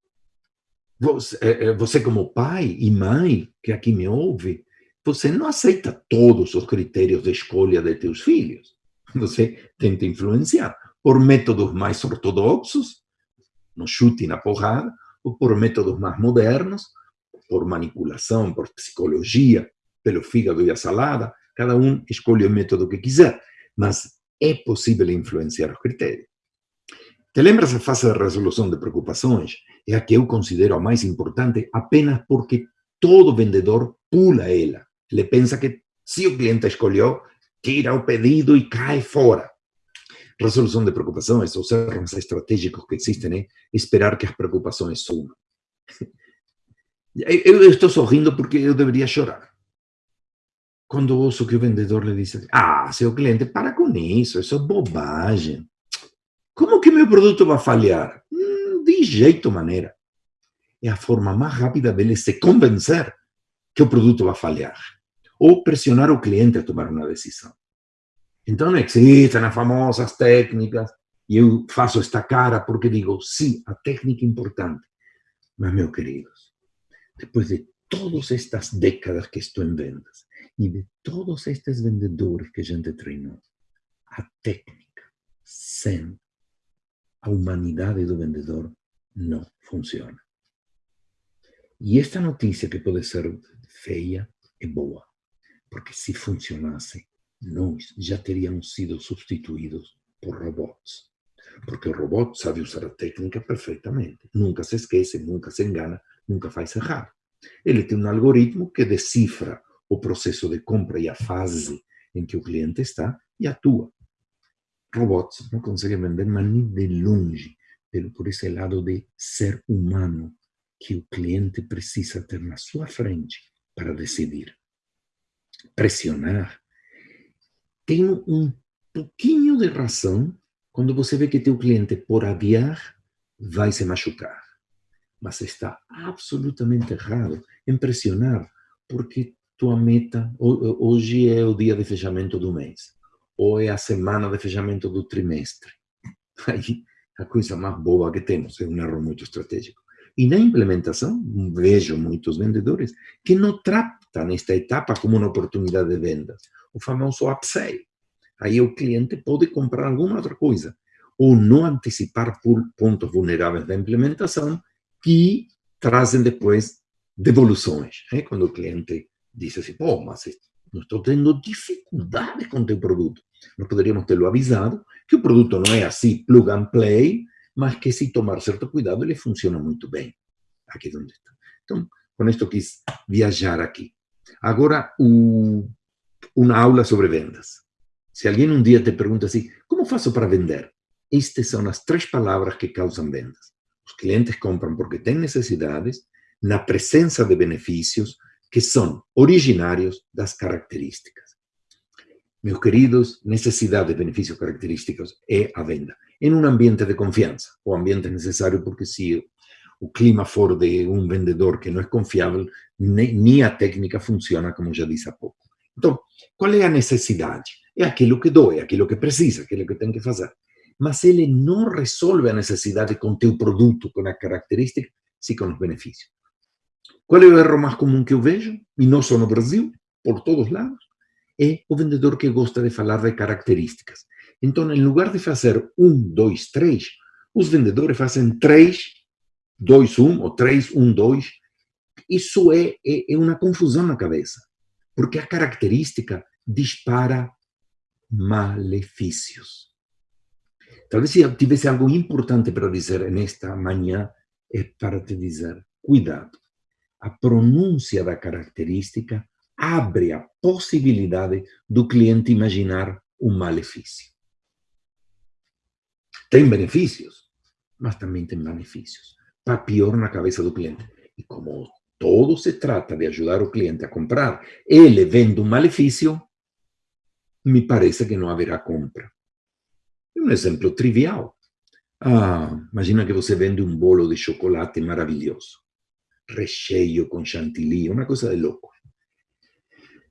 Você, eh, eh, você como pai e mãe, que aqui me ouve, você não aceita todos os critérios de escolha de teus filhos. Você tenta influenciar por métodos mais ortodoxos, no chute e na porrada, ou por métodos mais modernos, por manipulação, por psicologia, pelo fígado e a salada. Cada um escolhe o método que quiser, mas é possível influenciar os critérios. Te lembras a fase de resolução de preocupações? É a que eu considero a mais importante apenas porque todo vendedor pula ela. Ele pensa que se o cliente escolheu, tira o pedido e cai fora. Resolução de preocupações, os erros estratégicos que existem é esperar que as preocupações sumam. Eu estou sorrindo porque eu deveria chorar. Quando ouço que o vendedor lhe diz ah, seu cliente, para com isso, isso é bobagem. Como que meu produto vai falhar? Hum, de jeito maneira. É a forma mais rápida dele se convencer que o produto vai falhar. Ou pressionar o cliente a tomar uma decisão. Então existem as famosas técnicas, e eu faço esta cara porque digo, sim, a técnica é importante. Mas, meus queridos, depois de todas estas décadas que estou em vendas, e de todos estes vendedores que a gente treinou, a técnica sem a humanidade do vendedor não funciona. E esta notícia que pode ser feia é boa, porque se funcionasse, nós já teríamos sido substituídos por robots. Porque o robot sabe usar a técnica perfeitamente. Nunca se esquece, nunca se engana, nunca faz errado. Ele tem um algoritmo que decifra o processo de compra e a fase em que o cliente está e atua. Robots não conseguem vender, mas nem de longe, por esse lado de ser humano que o cliente precisa ter na sua frente para decidir. Pressionar. Tem um pouquinho de razão quando você vê que teu cliente, por adiar, vai se machucar. Mas está absolutamente errado em pressionar, porque tua meta, hoje é o dia de fechamento do mês, ou é a semana de fechamento do trimestre. Aí, a coisa mais boa que temos é um erro muito estratégico. E na implementação, vejo muitos vendedores que não tratam esta etapa como uma oportunidade de vendas, o famoso upsell. Aí o cliente pode comprar alguma outra coisa, ou não antecipar pontos vulneráveis da implementação que trazem depois devoluções. É? Quando o cliente diz assim, pô, mas não estou tendo dificuldade com o teu produto. Nós poderíamos tê-lo avisado que o produto não é assim plug and play, mas que se tomar certo cuidado, ele funciona muito bem. Aqui onde está. Então, com isto quis viajar aqui. Agora, o, uma aula sobre vendas. Se alguém um dia te pergunta assim, como faço para vender? Estas são as três palavras que causam vendas. Os clientes compram porque têm necessidades, na presença de benefícios que são originários das características. Meus queridos, necessidade, benefícios, características é a venda em um ambiente de confiança. O ambiente é necessário porque se o clima for de um vendedor que não é confiável, nem a técnica funciona, como já disse há pouco. Então, qual é a necessidade? É aquilo que doe, é aquilo que precisa, aquilo que tem que fazer. Mas ele não resolve a necessidade com teu produto, com a característica, sim com os benefícios. Qual é o erro mais comum que eu vejo? E não só no Brasil, por todos lados. É o vendedor que gosta de falar de características. Então, em lugar de fazer um, dois, três, os vendedores fazem três, dois, um, ou três, um, dois. Isso é, é, é uma confusão na cabeça, porque a característica dispara malefícios. Talvez se tivesse algo importante para dizer nesta manhã, é para te dizer, cuidado, a pronúncia da característica abre a possibilidade do cliente imaginar um malefício. Tem benefícios, mas também tem benefícios. Para pior na cabeça do cliente. E como todo se trata de ajudar o cliente a comprar, ele vendo um malefício, me parece que não haverá compra. Um exemplo trivial. Ah, imagina que você vende um bolo de chocolate maravilhoso, recheio com chantilly, uma coisa de louco.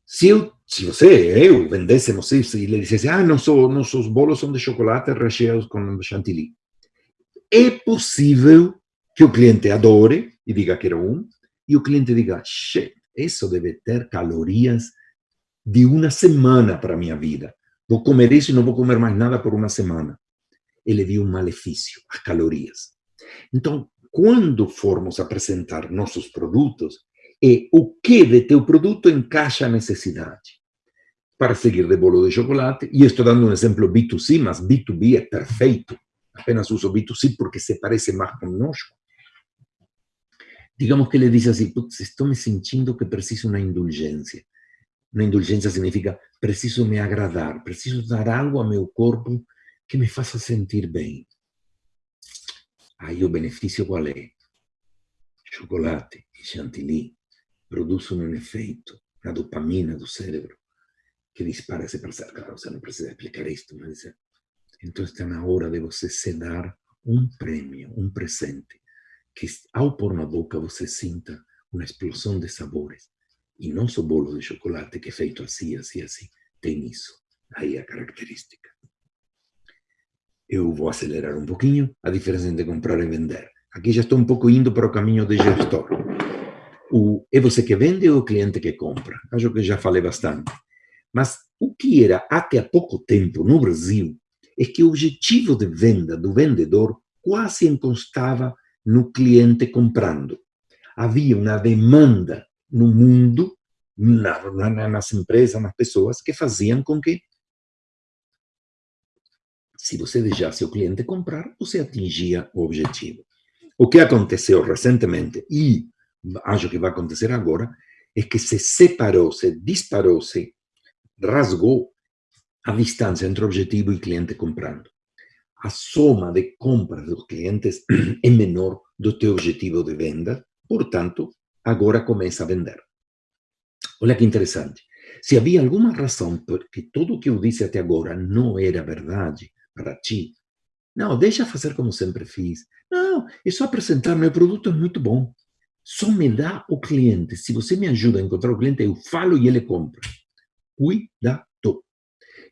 Se, eu, se você, eu, vendêssemos isso e ele dissesse, ah, nosso, nossos bolos são de chocolate recheados com chantilly. É possível que o cliente adore e diga que era um, e o cliente diga, isso deve ter calorias de uma semana para a minha vida. Vou comer isso e não vou comer mais nada por uma semana. Ele viu um malefício, as calorias. Então, quando formos apresentar nossos produtos, é o que de teu produto encaixa a necessidade. Para seguir de bolo de chocolate, e estou dando um exemplo B2C, mas B2B é perfeito. Apenas uso B2C porque se parece mais conosco. Digamos que ele diz assim, estou me sentindo que preciso uma indulgência. Uma indulgência significa preciso me agradar, preciso dar algo ao meu corpo que me faça sentir bem. Aí o benefício qual é? Chocolate e chantilly produzem um efeito na dopamina do cérebro que dispara esse prazer. Claro, você não precisa explicar isto, mas então está na hora de você se dar um prêmio, um presente, que ao pôr na boca você sinta uma explosão de sabores. E só bolo de chocolate que é feito assim, assim, assim. Tem isso. Aí a característica. Eu vou acelerar um pouquinho a diferença entre comprar e vender. Aqui já estou um pouco indo para o caminho de gestor. O, é você que vende ou o cliente que compra? Acho que já falei bastante. Mas o que era até há pouco tempo no Brasil é que o objetivo de venda do vendedor quase encostava no cliente comprando. Havia uma demanda no mundo, na, na, nas empresas, nas pessoas, que faziam com que, se você deixasse o cliente comprar, você atingia o objetivo. O que aconteceu recentemente, e acho que vai acontecer agora, é que se separou, se disparou, se rasgou a distância entre objetivo e cliente comprando. A soma de compras dos clientes é menor do teu objetivo de venda, portanto, agora começa a vender. Olha que interessante. Se havia alguma razão porque tudo o que eu disse até agora não era verdade para ti, não, deixa fazer como sempre fiz. Não, é só apresentar meu produto, é muito bom. Só me dá o cliente. Se você me ajuda a encontrar o cliente, eu falo e ele compra. Cuidado.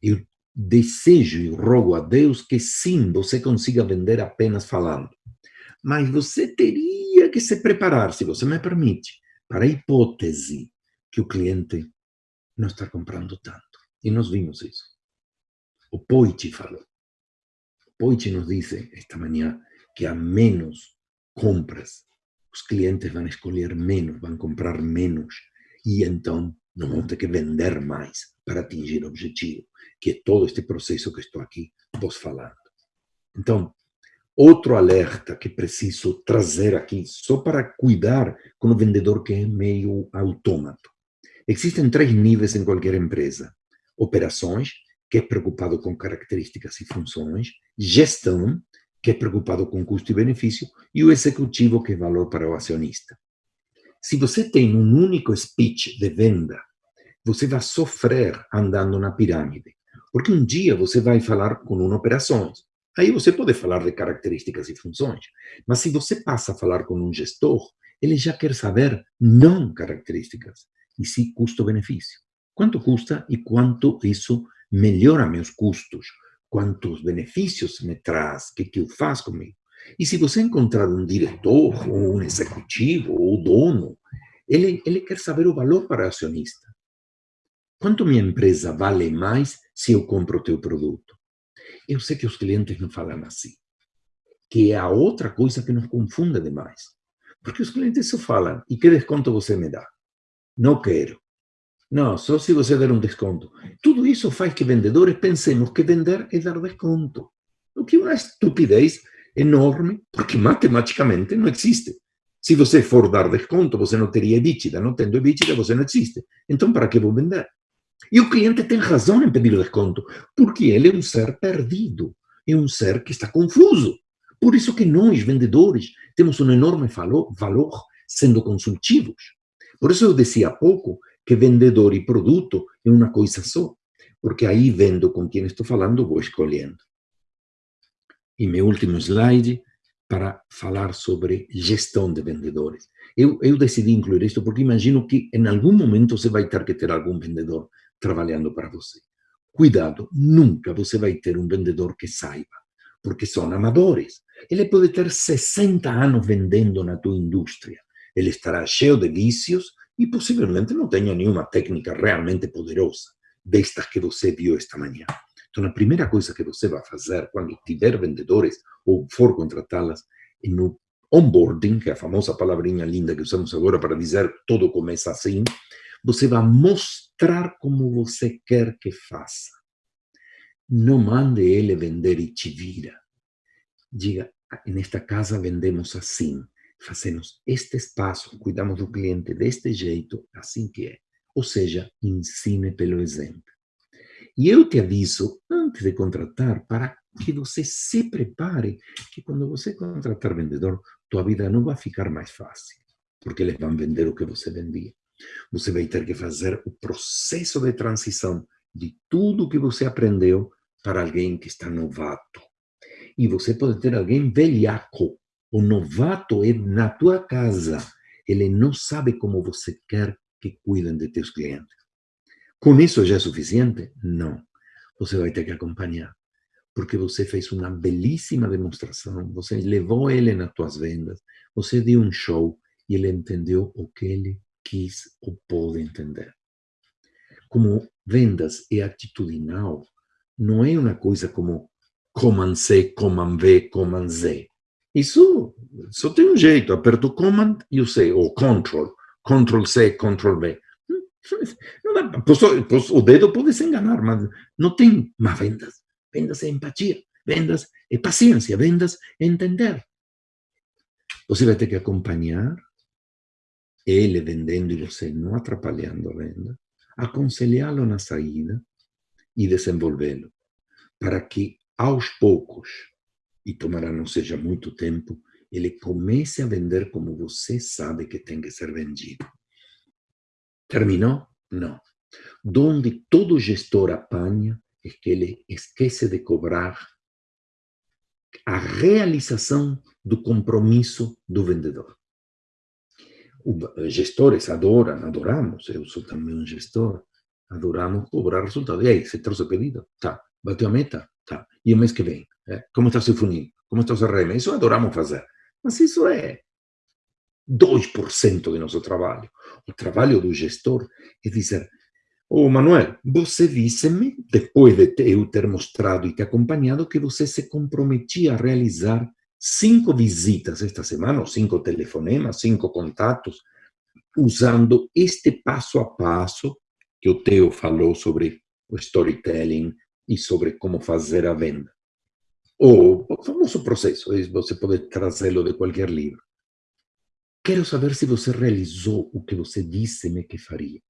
Eu desejo e rogo a Deus que sim, você consiga vender apenas falando. Mas você teria que se preparar, se você me permite, para a hipótese que o cliente não está comprando tanto. E nós vimos isso. O Poit falou. O Poit nos disse esta manhã que há menos compras os clientes vão escolher menos, vão comprar menos, e então não vão ter que vender mais para atingir o objetivo, que é todo este processo que estou aqui vos falando. Então, outro alerta que preciso trazer aqui, só para cuidar com o vendedor que é meio autômato. Existem três níveis em qualquer empresa. Operações, que é preocupado com características e funções. Gestão, que é preocupado com custo e benefício, e o executivo, que é valor para o acionista. Se você tem um único speech de venda, você vai sofrer andando na pirâmide, porque um dia você vai falar com uma operações, aí você pode falar de características e funções, mas se você passa a falar com um gestor, ele já quer saber não características, e sim custo-benefício. Quanto custa e quanto isso melhora meus custos, quantos benefícios me traz, o que, que eu faço comigo. E se você encontrar um diretor, ou um executivo, ou dono, ele, ele quer saber o valor para o acionista. Quanto minha empresa vale mais se eu compro o teu produto? Eu sei que os clientes não falam assim, que é a outra coisa que nos confunde demais. Porque os clientes só falam, e que desconto você me dá? Não quero. Não, só se você der um desconto. Tudo isso faz que vendedores pensemos que vender é dar desconto. o que é uma estupidez enorme, porque matematicamente não existe. Se você for dar desconto, você não teria EBITDA. Não tendo EBITDA, você não existe. Então, para que vou vender? E o cliente tem razão em pedir desconto, porque ele é um ser perdido, é um ser que está confuso. Por isso que nós, vendedores, temos um enorme valor sendo consultivos. Por isso eu dizia há pouco que vendedor e produto é uma coisa só, porque aí vendo com quem estou falando, vou escolhendo. E meu último slide para falar sobre gestão de vendedores. Eu, eu decidi incluir isto porque imagino que em algum momento você vai ter que ter algum vendedor trabalhando para você. Cuidado, nunca você vai ter um vendedor que saiba, porque são amadores. Ele pode ter 60 anos vendendo na tua indústria. Ele estará cheio de vícios e possivelmente não tenha nenhuma técnica realmente poderosa, destas que você viu esta manhã. Então, a primeira coisa que você vai fazer quando tiver vendedores ou for contratá-las é no onboarding, que é a famosa palavrinha linda que usamos agora para dizer tudo começa assim, você vai mostrar como você quer que faça. Não mande ele vender e te vira. Diga, nesta casa vendemos assim, fazemos este espaço, cuidamos do cliente deste jeito, assim que é. Ou seja, ensine pelo exemplo. E eu te aviso, antes de contratar, para que você se prepare, que quando você contratar vendedor, tua vida não vai ficar mais fácil, porque eles vão vender o que você vendia. Você vai ter que fazer o processo de transição de tudo que você aprendeu para alguém que está novato. E você pode ter alguém velhaco. O novato é na tua casa. Ele não sabe como você quer que cuidem de teus clientes. Com isso já é suficiente? Não. Você vai ter que acompanhar. Porque você fez uma belíssima demonstração, você levou ele nas tuas vendas, você deu um show e ele entendeu o que ele quis ou pode entender. Como vendas é atitudinal, não é uma coisa como command C, command V, command Z. Isso só tem um jeito, aperto command e o C, ou control, control C, control V. Dá, posso, posso, o dedo pode se enganar, mas não tem mais vendas. Vendas é empatia, vendas é paciência, vendas é entender. Você vai ter que acompanhar ele vendendo e você não atrapalhando a venda, aconselhá-lo na saída e desenvolvê-lo, para que aos poucos, e tomará não seja muito tempo, ele comece a vender como você sabe que tem que ser vendido. Terminou? Não. Donde todo gestor apanha é que ele esquece de cobrar a realização do compromisso do vendedor gestores adoram, adoramos, eu sou também um gestor, adoramos cobrar resultado. E aí, você trouxe o pedido? Tá. Bateu a meta? Tá. E o mês que vem? É? Como está seu funil? Como está o CRM? Isso adoramos fazer. Mas isso é 2% do nosso trabalho. O trabalho do gestor é dizer, Ô oh, Manuel, você disse-me, depois de eu ter mostrado e te acompanhado, que você se comprometia a realizar cinco visitas esta semana, ou cinco telefonemas, cinco contatos, usando este passo a passo que o Theo falou sobre o storytelling e sobre como fazer a venda. Ou o famoso processo, você pode trazê-lo de qualquer livro. Quero saber se você realizou o que você disse-me que faria.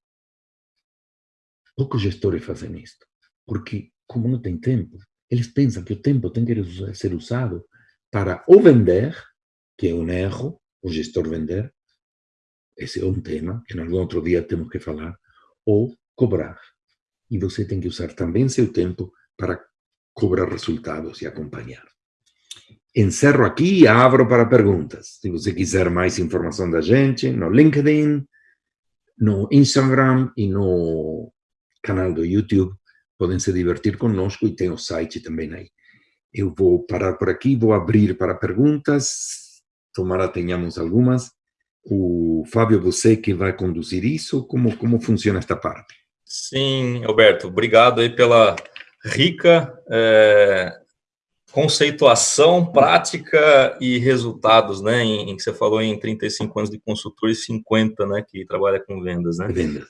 Poucos gestores fazem isto, porque, como não tem tempo, eles pensam que o tempo tem que ser usado para o vender, que é um erro, o gestor vender, esse é um tema que em algum outro dia temos que falar, ou cobrar. E você tem que usar também seu tempo para cobrar resultados e acompanhar. Encerro aqui e abro para perguntas. Se você quiser mais informação da gente, no LinkedIn, no Instagram e no canal do YouTube, podem se divertir conosco e tem o site também aí. Eu vou parar por aqui, vou abrir para perguntas, tomara tenhamos algumas. O Fábio, você que vai conduzir isso, como, como funciona esta parte? Sim, Alberto, obrigado aí pela rica é, conceituação, prática e resultados, né, em, em, que você falou em 35 anos de consultor e 50, né, que trabalha com vendas, né? Vendas.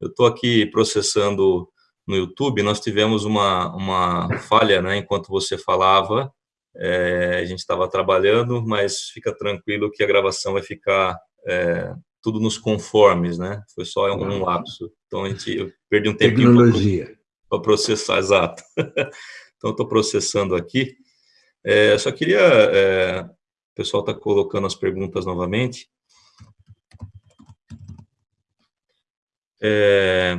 Eu estou aqui processando no YouTube, nós tivemos uma, uma falha, né, enquanto você falava, é, a gente estava trabalhando, mas fica tranquilo que a gravação vai ficar é, tudo nos conformes, né? Foi só um lapso. Então, a gente, eu perdi um tempinho para processar, exato. então, estou processando aqui. É, só queria... É, o pessoal está colocando as perguntas novamente. É,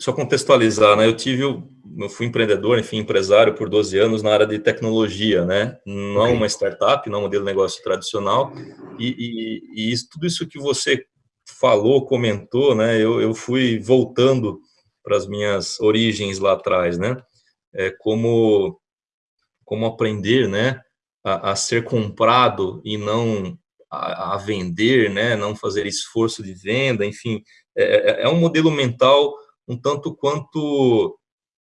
só contextualizar, né? Eu tive, eu fui empreendedor, enfim, empresário por 12 anos na área de tecnologia, né? Não okay. uma startup, não um modelo de negócio tradicional. E, e, e isso, tudo isso que você falou, comentou, né? Eu, eu fui voltando para as minhas origens lá atrás, né? É, como, como aprender, né? A, a ser comprado e não a, a, vender, né? Não fazer esforço de venda, enfim. É, é, é um modelo mental um tanto quanto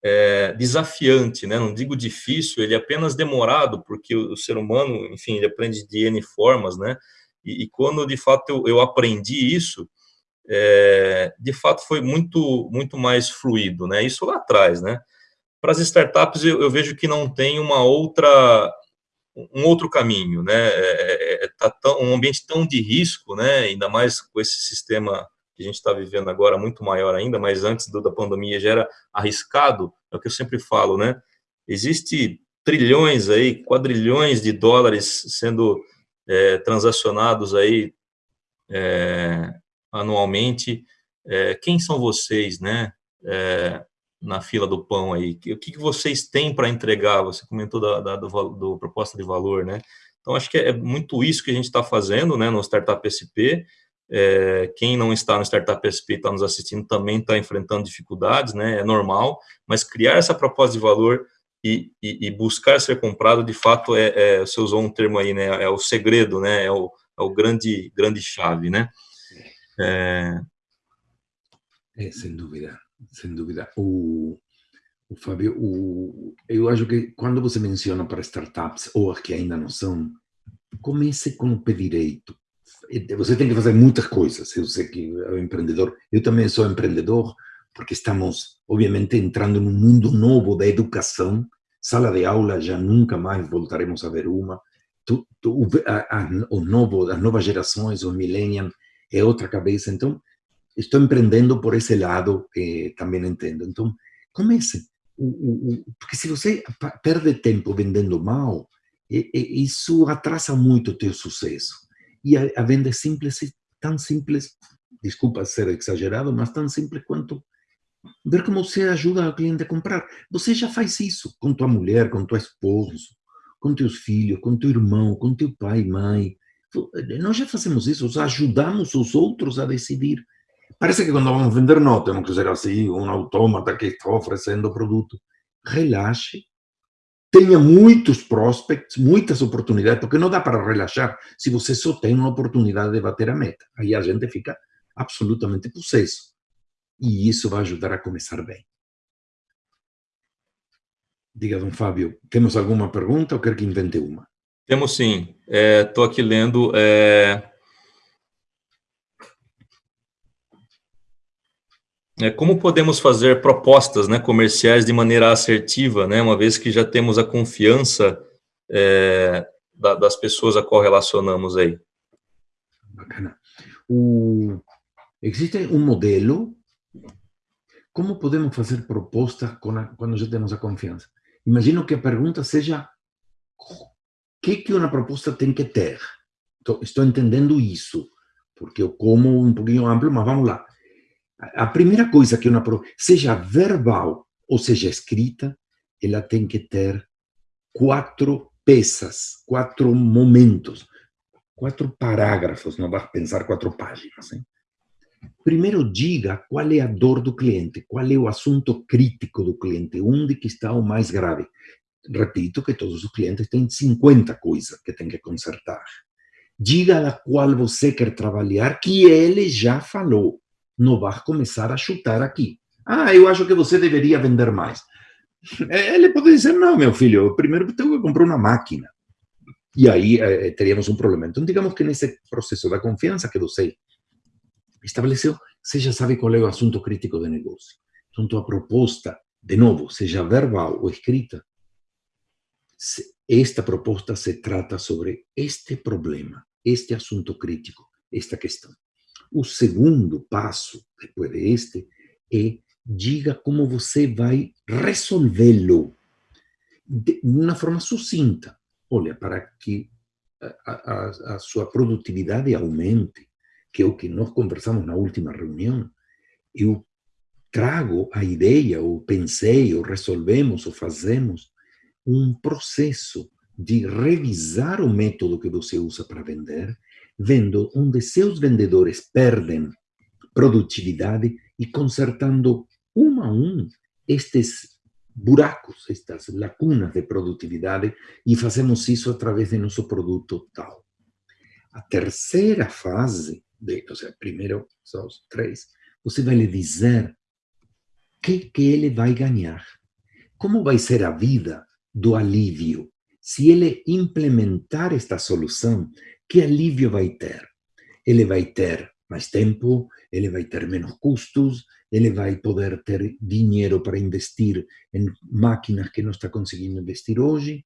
é, desafiante, né? não digo difícil, ele é apenas demorado, porque o, o, ser humano, enfim, ele aprende de N formas, né? E, e quando, de fato, eu, eu aprendi isso, é, de fato, foi muito, muito mais fluido, né? Isso lá atrás, né? Para as startups, eu, eu vejo que não tem uma outra um outro caminho, né? É, é, é tá tão, um ambiente tão de risco, né? Ainda mais com esse sistema que a gente está vivendo agora muito maior ainda, mas antes do, da pandemia já era arriscado, é o que eu sempre falo, né? Existe trilhões aí, quadrilhões de dólares sendo é, transacionados aí é, anualmente. É, quem são vocês, né? É, na fila do pão aí, o que, que vocês têm para entregar? Você comentou da, da do, do, proposta de valor, né? Então, acho que é muito isso que a gente está fazendo, né, no Startup SP, é, quem não está no Startup SP está nos assistindo também está enfrentando dificuldades, né? É normal, mas criar essa proposta de valor e, e, e buscar ser comprado, de fato, é, é, você usou um termo aí, né? É o segredo, né? É o, é o grande, grande chave, né? É... é sem dúvida, sem dúvida. O, o Fábio, o, eu acho que quando você menciona para startups, ou as que ainda não são, comece com o pé direito você tem que fazer muitas coisas. Eu sei que é empreendedor, eu também sou empreendedor, porque estamos, obviamente, entrando num mundo novo da educação. Sala de aula já nunca mais voltaremos a ver uma. O novo, as novas gerações, os millennials, é outra cabeça. Então, estou empreendendo por esse lado, eh, também entendo. Então, comece. O, o, porque se você perde tempo vendendo mal, isso atrasa muito o teu sucesso. E a, a venda é simples, tão simples, desculpa ser exagerado, mas tão simples quanto ver como você ajuda o cliente a comprar. Você já faz isso com tua mulher, com tua esposa, com teus filhos, com teu irmão, com teu pai mãe. Nós já fazemos isso, ajudamos os outros a decidir. Parece que quando vamos vender, não, temos que ser assim, um autômata que está oferecendo o produto. Relaxe, tenha muitos prospects, muitas oportunidades, porque não dá para relaxar se você só tem uma oportunidade de bater a meta. Aí a gente fica absolutamente possesso. E isso vai ajudar a começar bem. Diga, Dom Fábio, temos alguma pergunta ou quer que invente uma? Temos sim. Estou é, aqui lendo. É... como podemos fazer propostas né, comerciais de maneira assertiva, né, uma vez que já temos a confiança é, da, das pessoas a qual relacionamos aí? Bacana. O, existe um modelo, como podemos fazer propostas quando já temos a confiança? Imagino que a pergunta seja, o que, que uma proposta tem que ter? Estou entendendo isso, porque eu como um pouquinho amplo, mas vamos lá a primeira coisa que uma seja verbal ou seja escrita, ela tem que ter quatro peças, quatro momentos, quatro parágrafos, não vai pensar quatro páginas. Hein? Primeiro, diga qual é a dor do cliente, qual é o assunto crítico do cliente, onde que está o mais grave. Repito que todos os clientes têm 50 coisas que tem que consertar. Diga a qual você quer trabalhar, que ele já falou não vai começar a chutar aqui. Ah, eu acho que você deveria vender mais. Ele pode dizer, não, meu filho, primeiro tenho que comprar uma máquina. E aí eh, teríamos um problema. Então, digamos que nesse processo da confiança que você estabeleceu, você já sabe qual é o assunto crítico do negócio. Então, tua proposta, de novo, seja verbal ou escrita, esta proposta se trata sobre este problema, este assunto crítico, esta questão. O segundo passo, depois deste, é diga como você vai resolvê-lo de uma forma sucinta. Olha, para que a, a, a, sua produtividade aumente, que é o que nós conversamos na última reunião, eu trago a ideia, ou pensei, ou resolvemos, ou fazemos um processo de revisar o método que você usa para vender, vendo onde seus vendedores perdem produtividade e consertando um a um estes buracos, estas lacunas de produtividade e fazemos isso através de nosso produto tal. A terceira fase, de, ou seja, primeiro são os três, você vai lhe dizer o que, que ele vai ganhar. Como vai ser a vida do alívio? Se ele implementar esta solução, que alívio vai ter? Ele vai ter mais tempo, ele vai ter menos custos, ele vai poder ter dinheiro para investir em máquinas que não está conseguindo investir hoje.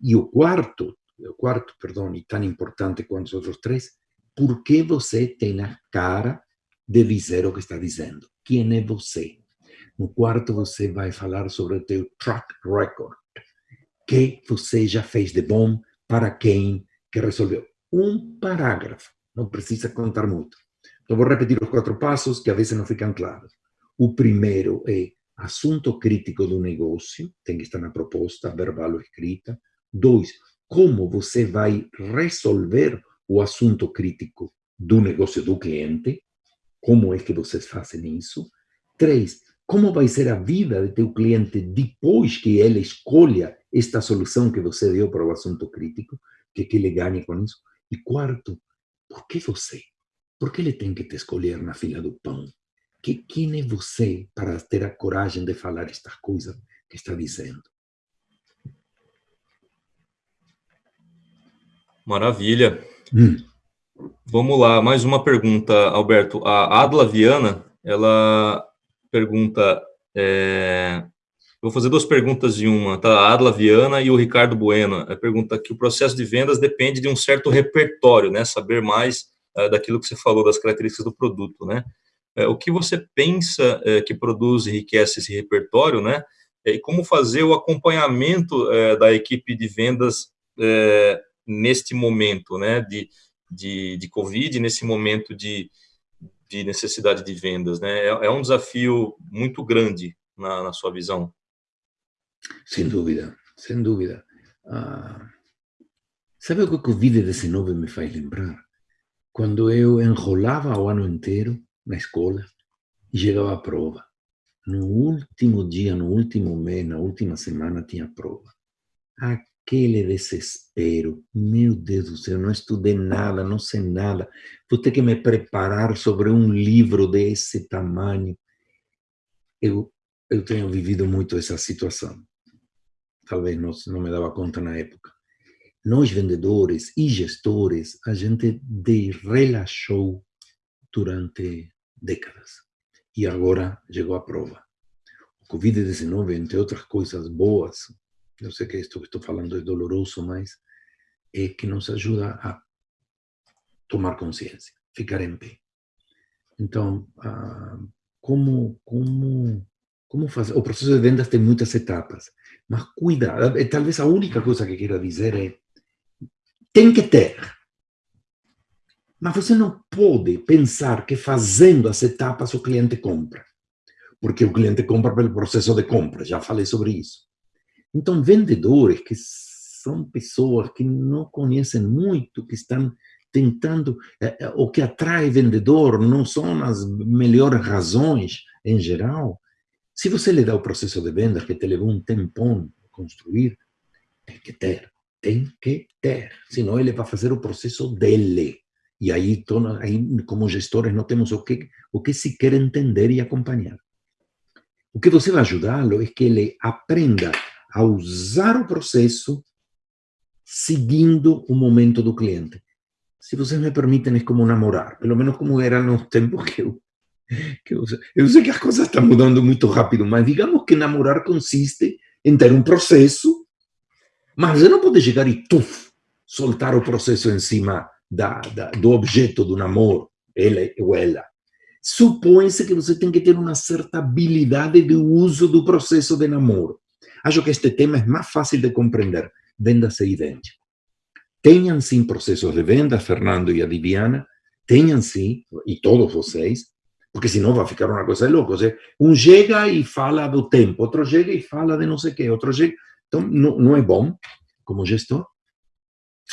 E o quarto, o quarto, perdão, e tão importante quanto os outros três, por que você tem a cara de dizer o que está dizendo? Quem é você? No quarto, você vai falar sobre o teu track record. que você já fez de bom para quem que resolveu. Um parágrafo, não precisa contar muito. Então, vou repetir os quatro passos que a vezes não ficam claros. O primeiro é assunto crítico do negócio, tem que estar na proposta, verbal ou escrita. Dois, como você vai resolver o assunto crítico do negócio do cliente, como é que vocês fazem isso. Três, como vai ser a vida de teu cliente depois que ele escolha esta solução que você deu para o assunto crítico, que, que ele ganhe com isso. E quarto, por que você? Por que ele tem que te escolher na fila do pão? Que, quem é você para ter a coragem de falar estas coisas que está dizendo? Maravilha. Hum. Vamos lá, mais uma pergunta, Alberto. A Adla Viana, ela pergunta, é, vou fazer duas perguntas em uma, tá? A Adla Viana e o Ricardo Bueno. A pergunta que o processo de vendas depende de um certo repertório, né? Saber mais uh, daquilo que você falou, das características do produto, né? Uh, o que você pensa uh, que produz e enriquece esse repertório, né? E como fazer o acompanhamento da equipe de vendas neste momento, né? De, de, de Covid, nesse momento de, de necessidade de vendas, né? É, é um desafio muito grande na, na sua visão. Sem dúvida, sem dúvida. Ah, sabe o que o Covid-19 me faz lembrar? Quando eu enrolava o ano inteiro na escola e chegava a prova. No último dia, no último mês, na última semana, tinha prova. Aquele desespero. Meu Deus do céu, não estudei nada, não sei nada. Vou ter que me preparar sobre um livro desse tamanho. Eu, eu tenho vivido muito essa situação talvez não, não me dava conta na época. Nós, vendedores e gestores, a gente relaxou durante décadas. E agora chegou a prova. O Covid-19, entre outras coisas boas, eu sei que isto que estou falando é doloroso, mas é que nos ajuda a tomar consciência, ficar em pé. Então, ah, como, como como fazer? O processo de vendas tem muitas etapas, mas cuida. Eh, talvez a única coisa que quero dizer é: tem que ter. Mas você não pode pensar que fazendo as etapas o cliente compra. Porque o cliente compra pelo processo de compra, já falei sobre isso. Então, vendedores que são pessoas que não conhecem muito, que estão tentando, eh, eh, o que atrai vendedor não são as melhores razões em geral, se você lhe dá o processo de vendas que te levou um tempão construir, tem que ter, tem que ter. Senão ele vai fazer o processo dele. E aí, como gestores, não temos o que, o que quer entender e acompanhar. O que você vai ajudá-lo é que ele aprenda a usar o processo seguindo o momento do cliente. Se vocês me permitem, é como namorar, pelo menos como era nos tempos que eu eu, sei que as coisas estão mudando muito rápido, mas digamos que namorar consiste em ter um processo Mas você não pode chegar e, tuf, soltar o processo em cima da, da, do objeto do namoro, ele ou ela. Supõe-se que você tem que ter uma certa habilidade de uso do processo de namoro. Acho que este tema é mais fácil de compreender. Venda-se idêntico. Tenham sim processos de venda, Fernando e a Diviana, tenham sim, e todos vocês, porque senão vai ficar uma coisa louca. Um chega e fala do tempo, outro chega e fala de não sei o quê, outro chega... Então, não, não é bom como gestor.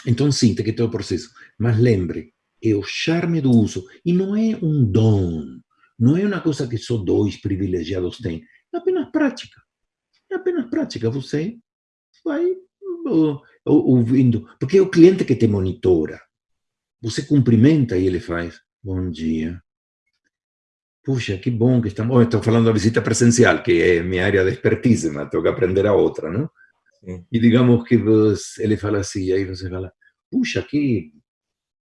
Então, sim, tem que ter o processo. Mas lembre, é o charme do uso. E não é um dom. Não é uma coisa que só dois privilegiados têm. É apenas prática. É apenas prática. Você vai ouvindo. Porque é o cliente que te monitora. Você cumprimenta e ele faz, bom dia. Puxa, que bom que estamos... Oh, estou falando da visita presencial, que é minha área de expertise, mas tenho que aprender a outra, não? E digamos que você, ele fala assim, aí você fala, puxa, que,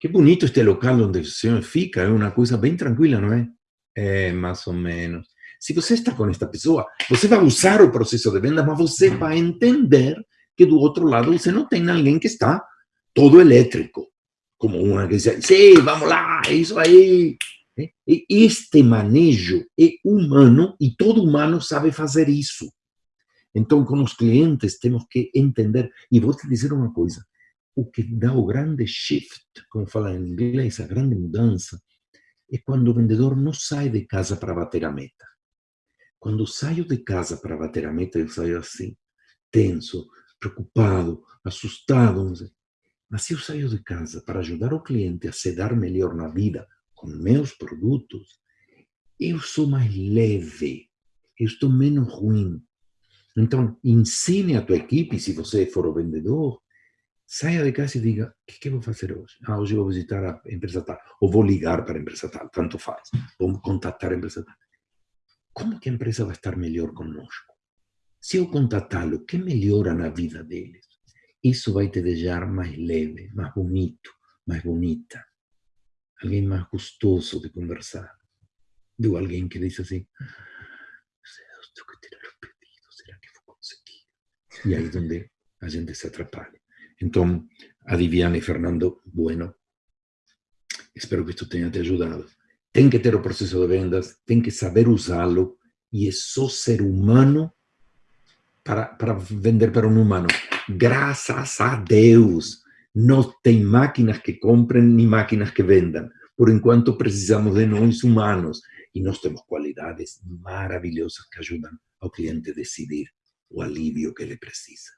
que bonito este local onde você fica, é uma coisa bem tranquila, não é? É, mais ou menos. Se você está com esta pessoa, você vai usar o processo de venda, mas você vai entender que do outro lado você não tem alguém que está todo elétrico, como uma que diz, sim, vamos lá, é isso aí. Este manejo é humano e todo humano sabe fazer isso. Então, com os clientes, temos que entender. E vou te dizer uma coisa: o que dá o grande shift, como fala em inglês, a grande mudança, é quando o vendedor não sai de casa para bater a meta. Quando saio de casa para bater a meta, eu saio assim, tenso, preocupado, assustado. Mas se eu saio de casa para ajudar o cliente a se dar melhor na vida com meus produtos, eu sou mais leve, eu estou menos ruim, então, ensine a tua equipe, se você for o vendedor, saia de casa e diga, o que, que eu vou fazer hoje? Ah, hoje eu vou visitar a empresa tal, ou vou ligar para a empresa tal, tanto faz. Vou contatar a empresa tal. Como que a empresa vai estar melhor conosco? Se eu contatá-lo, que melhora na vida deles? Isso vai te deixar mais leve, mais bonito, mais bonita. Alguém mais gostoso de conversar. Do alguém que diz assim, E aí é onde a gente se atrapalha. Então, a Diviana e Fernando, bueno, espero que isto tenha te ajudado. Tem que ter o processo de vendas, tem que saber usá-lo, e é só ser humano para, para vender para um humano. Graças a Deus, não tem máquinas que comprem nem máquinas que vendam. Por enquanto, precisamos de nós humanos. E nós temos qualidades maravilhosas que ajudam ao cliente a decidir o alívio que ele precisa.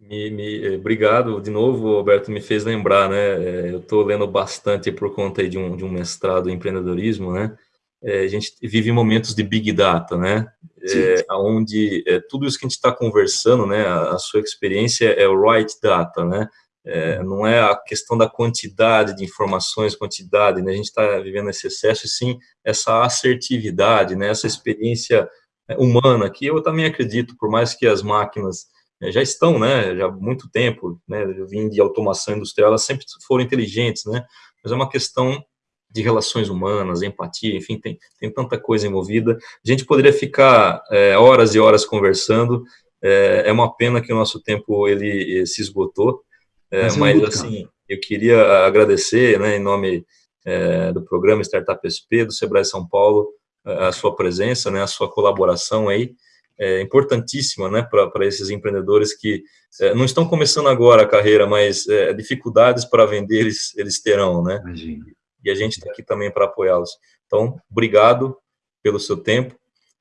Me, me, eh, obrigado de novo, Alberto, me fez lembrar, né? Eh, eu estou lendo bastante por conta de um, de um mestrado em empreendedorismo, né? É, a gente vive momentos de big data, né? É, onde é, tudo isso que a gente está conversando, né? A, a, sua experiência é o right data, né? É, não é a questão da quantidade de informações, quantidade, né? A gente está vivendo esse excesso, e sim essa assertividade, né? Essa experiência é, humana, que eu também acredito, por mais que as máquinas é, já estão, né, já há muito tempo, né, eu vim de automação industrial, elas sempre foram inteligentes, né, mas é uma questão de relações humanas, empatia, enfim, tem, tem tanta coisa envolvida. A gente poderia ficar é, horas e horas conversando, é, é, uma pena que o nosso tempo ele, se esgotou, é, mas, mas assim, eu queria agradecer, né, em nome é, do programa Startup SP, do Sebrae São Paulo, a sua presença, né, a sua colaboração aí, é importantíssima né, para esses empreendedores que é, não estão começando agora a carreira, mas é, dificuldades para vender eles, eles terão, né? Imagina. E a gente está aqui também para apoiá-los. Então, obrigado pelo seu tempo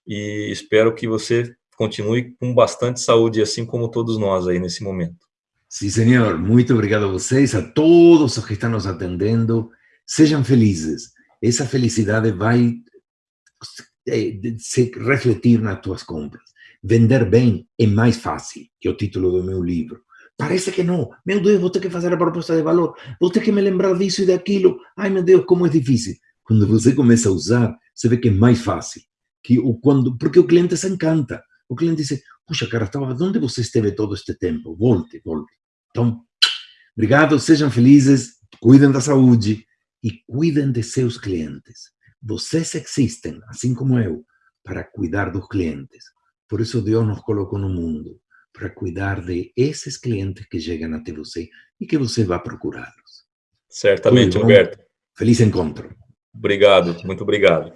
e espero que você continue com bastante saúde, assim como todos nós aí nesse momento. Sim, senhor. Muito obrigado a vocês, a todos os que estão nos atendendo. Sejam felizes. Essa felicidade vai se refletir nas tuas compras. Vender bem é mais fácil, que é o título do meu livro. Parece que não. Meu Deus, vou ter que fazer a proposta de valor, vou ter que me lembrar disso e daquilo. Ai, meu Deus, como é difícil. Quando você começa a usar, você vê que é mais fácil. Que o, quando, porque o cliente se encanta. O cliente diz, puxa, cara, estava, onde você esteve todo este tempo? Volte, volte. Então, obrigado, sejam felizes, cuidem da saúde e cuidem de seus clientes. Vocês existem, assim como eu, para cuidar dos clientes. Por isso Deus nos colocou no mundo, para cuidar de esses clientes que chegam até você e que você vai procurá-los. Certamente, Humberto. Feliz encontro. Obrigado, muito obrigado.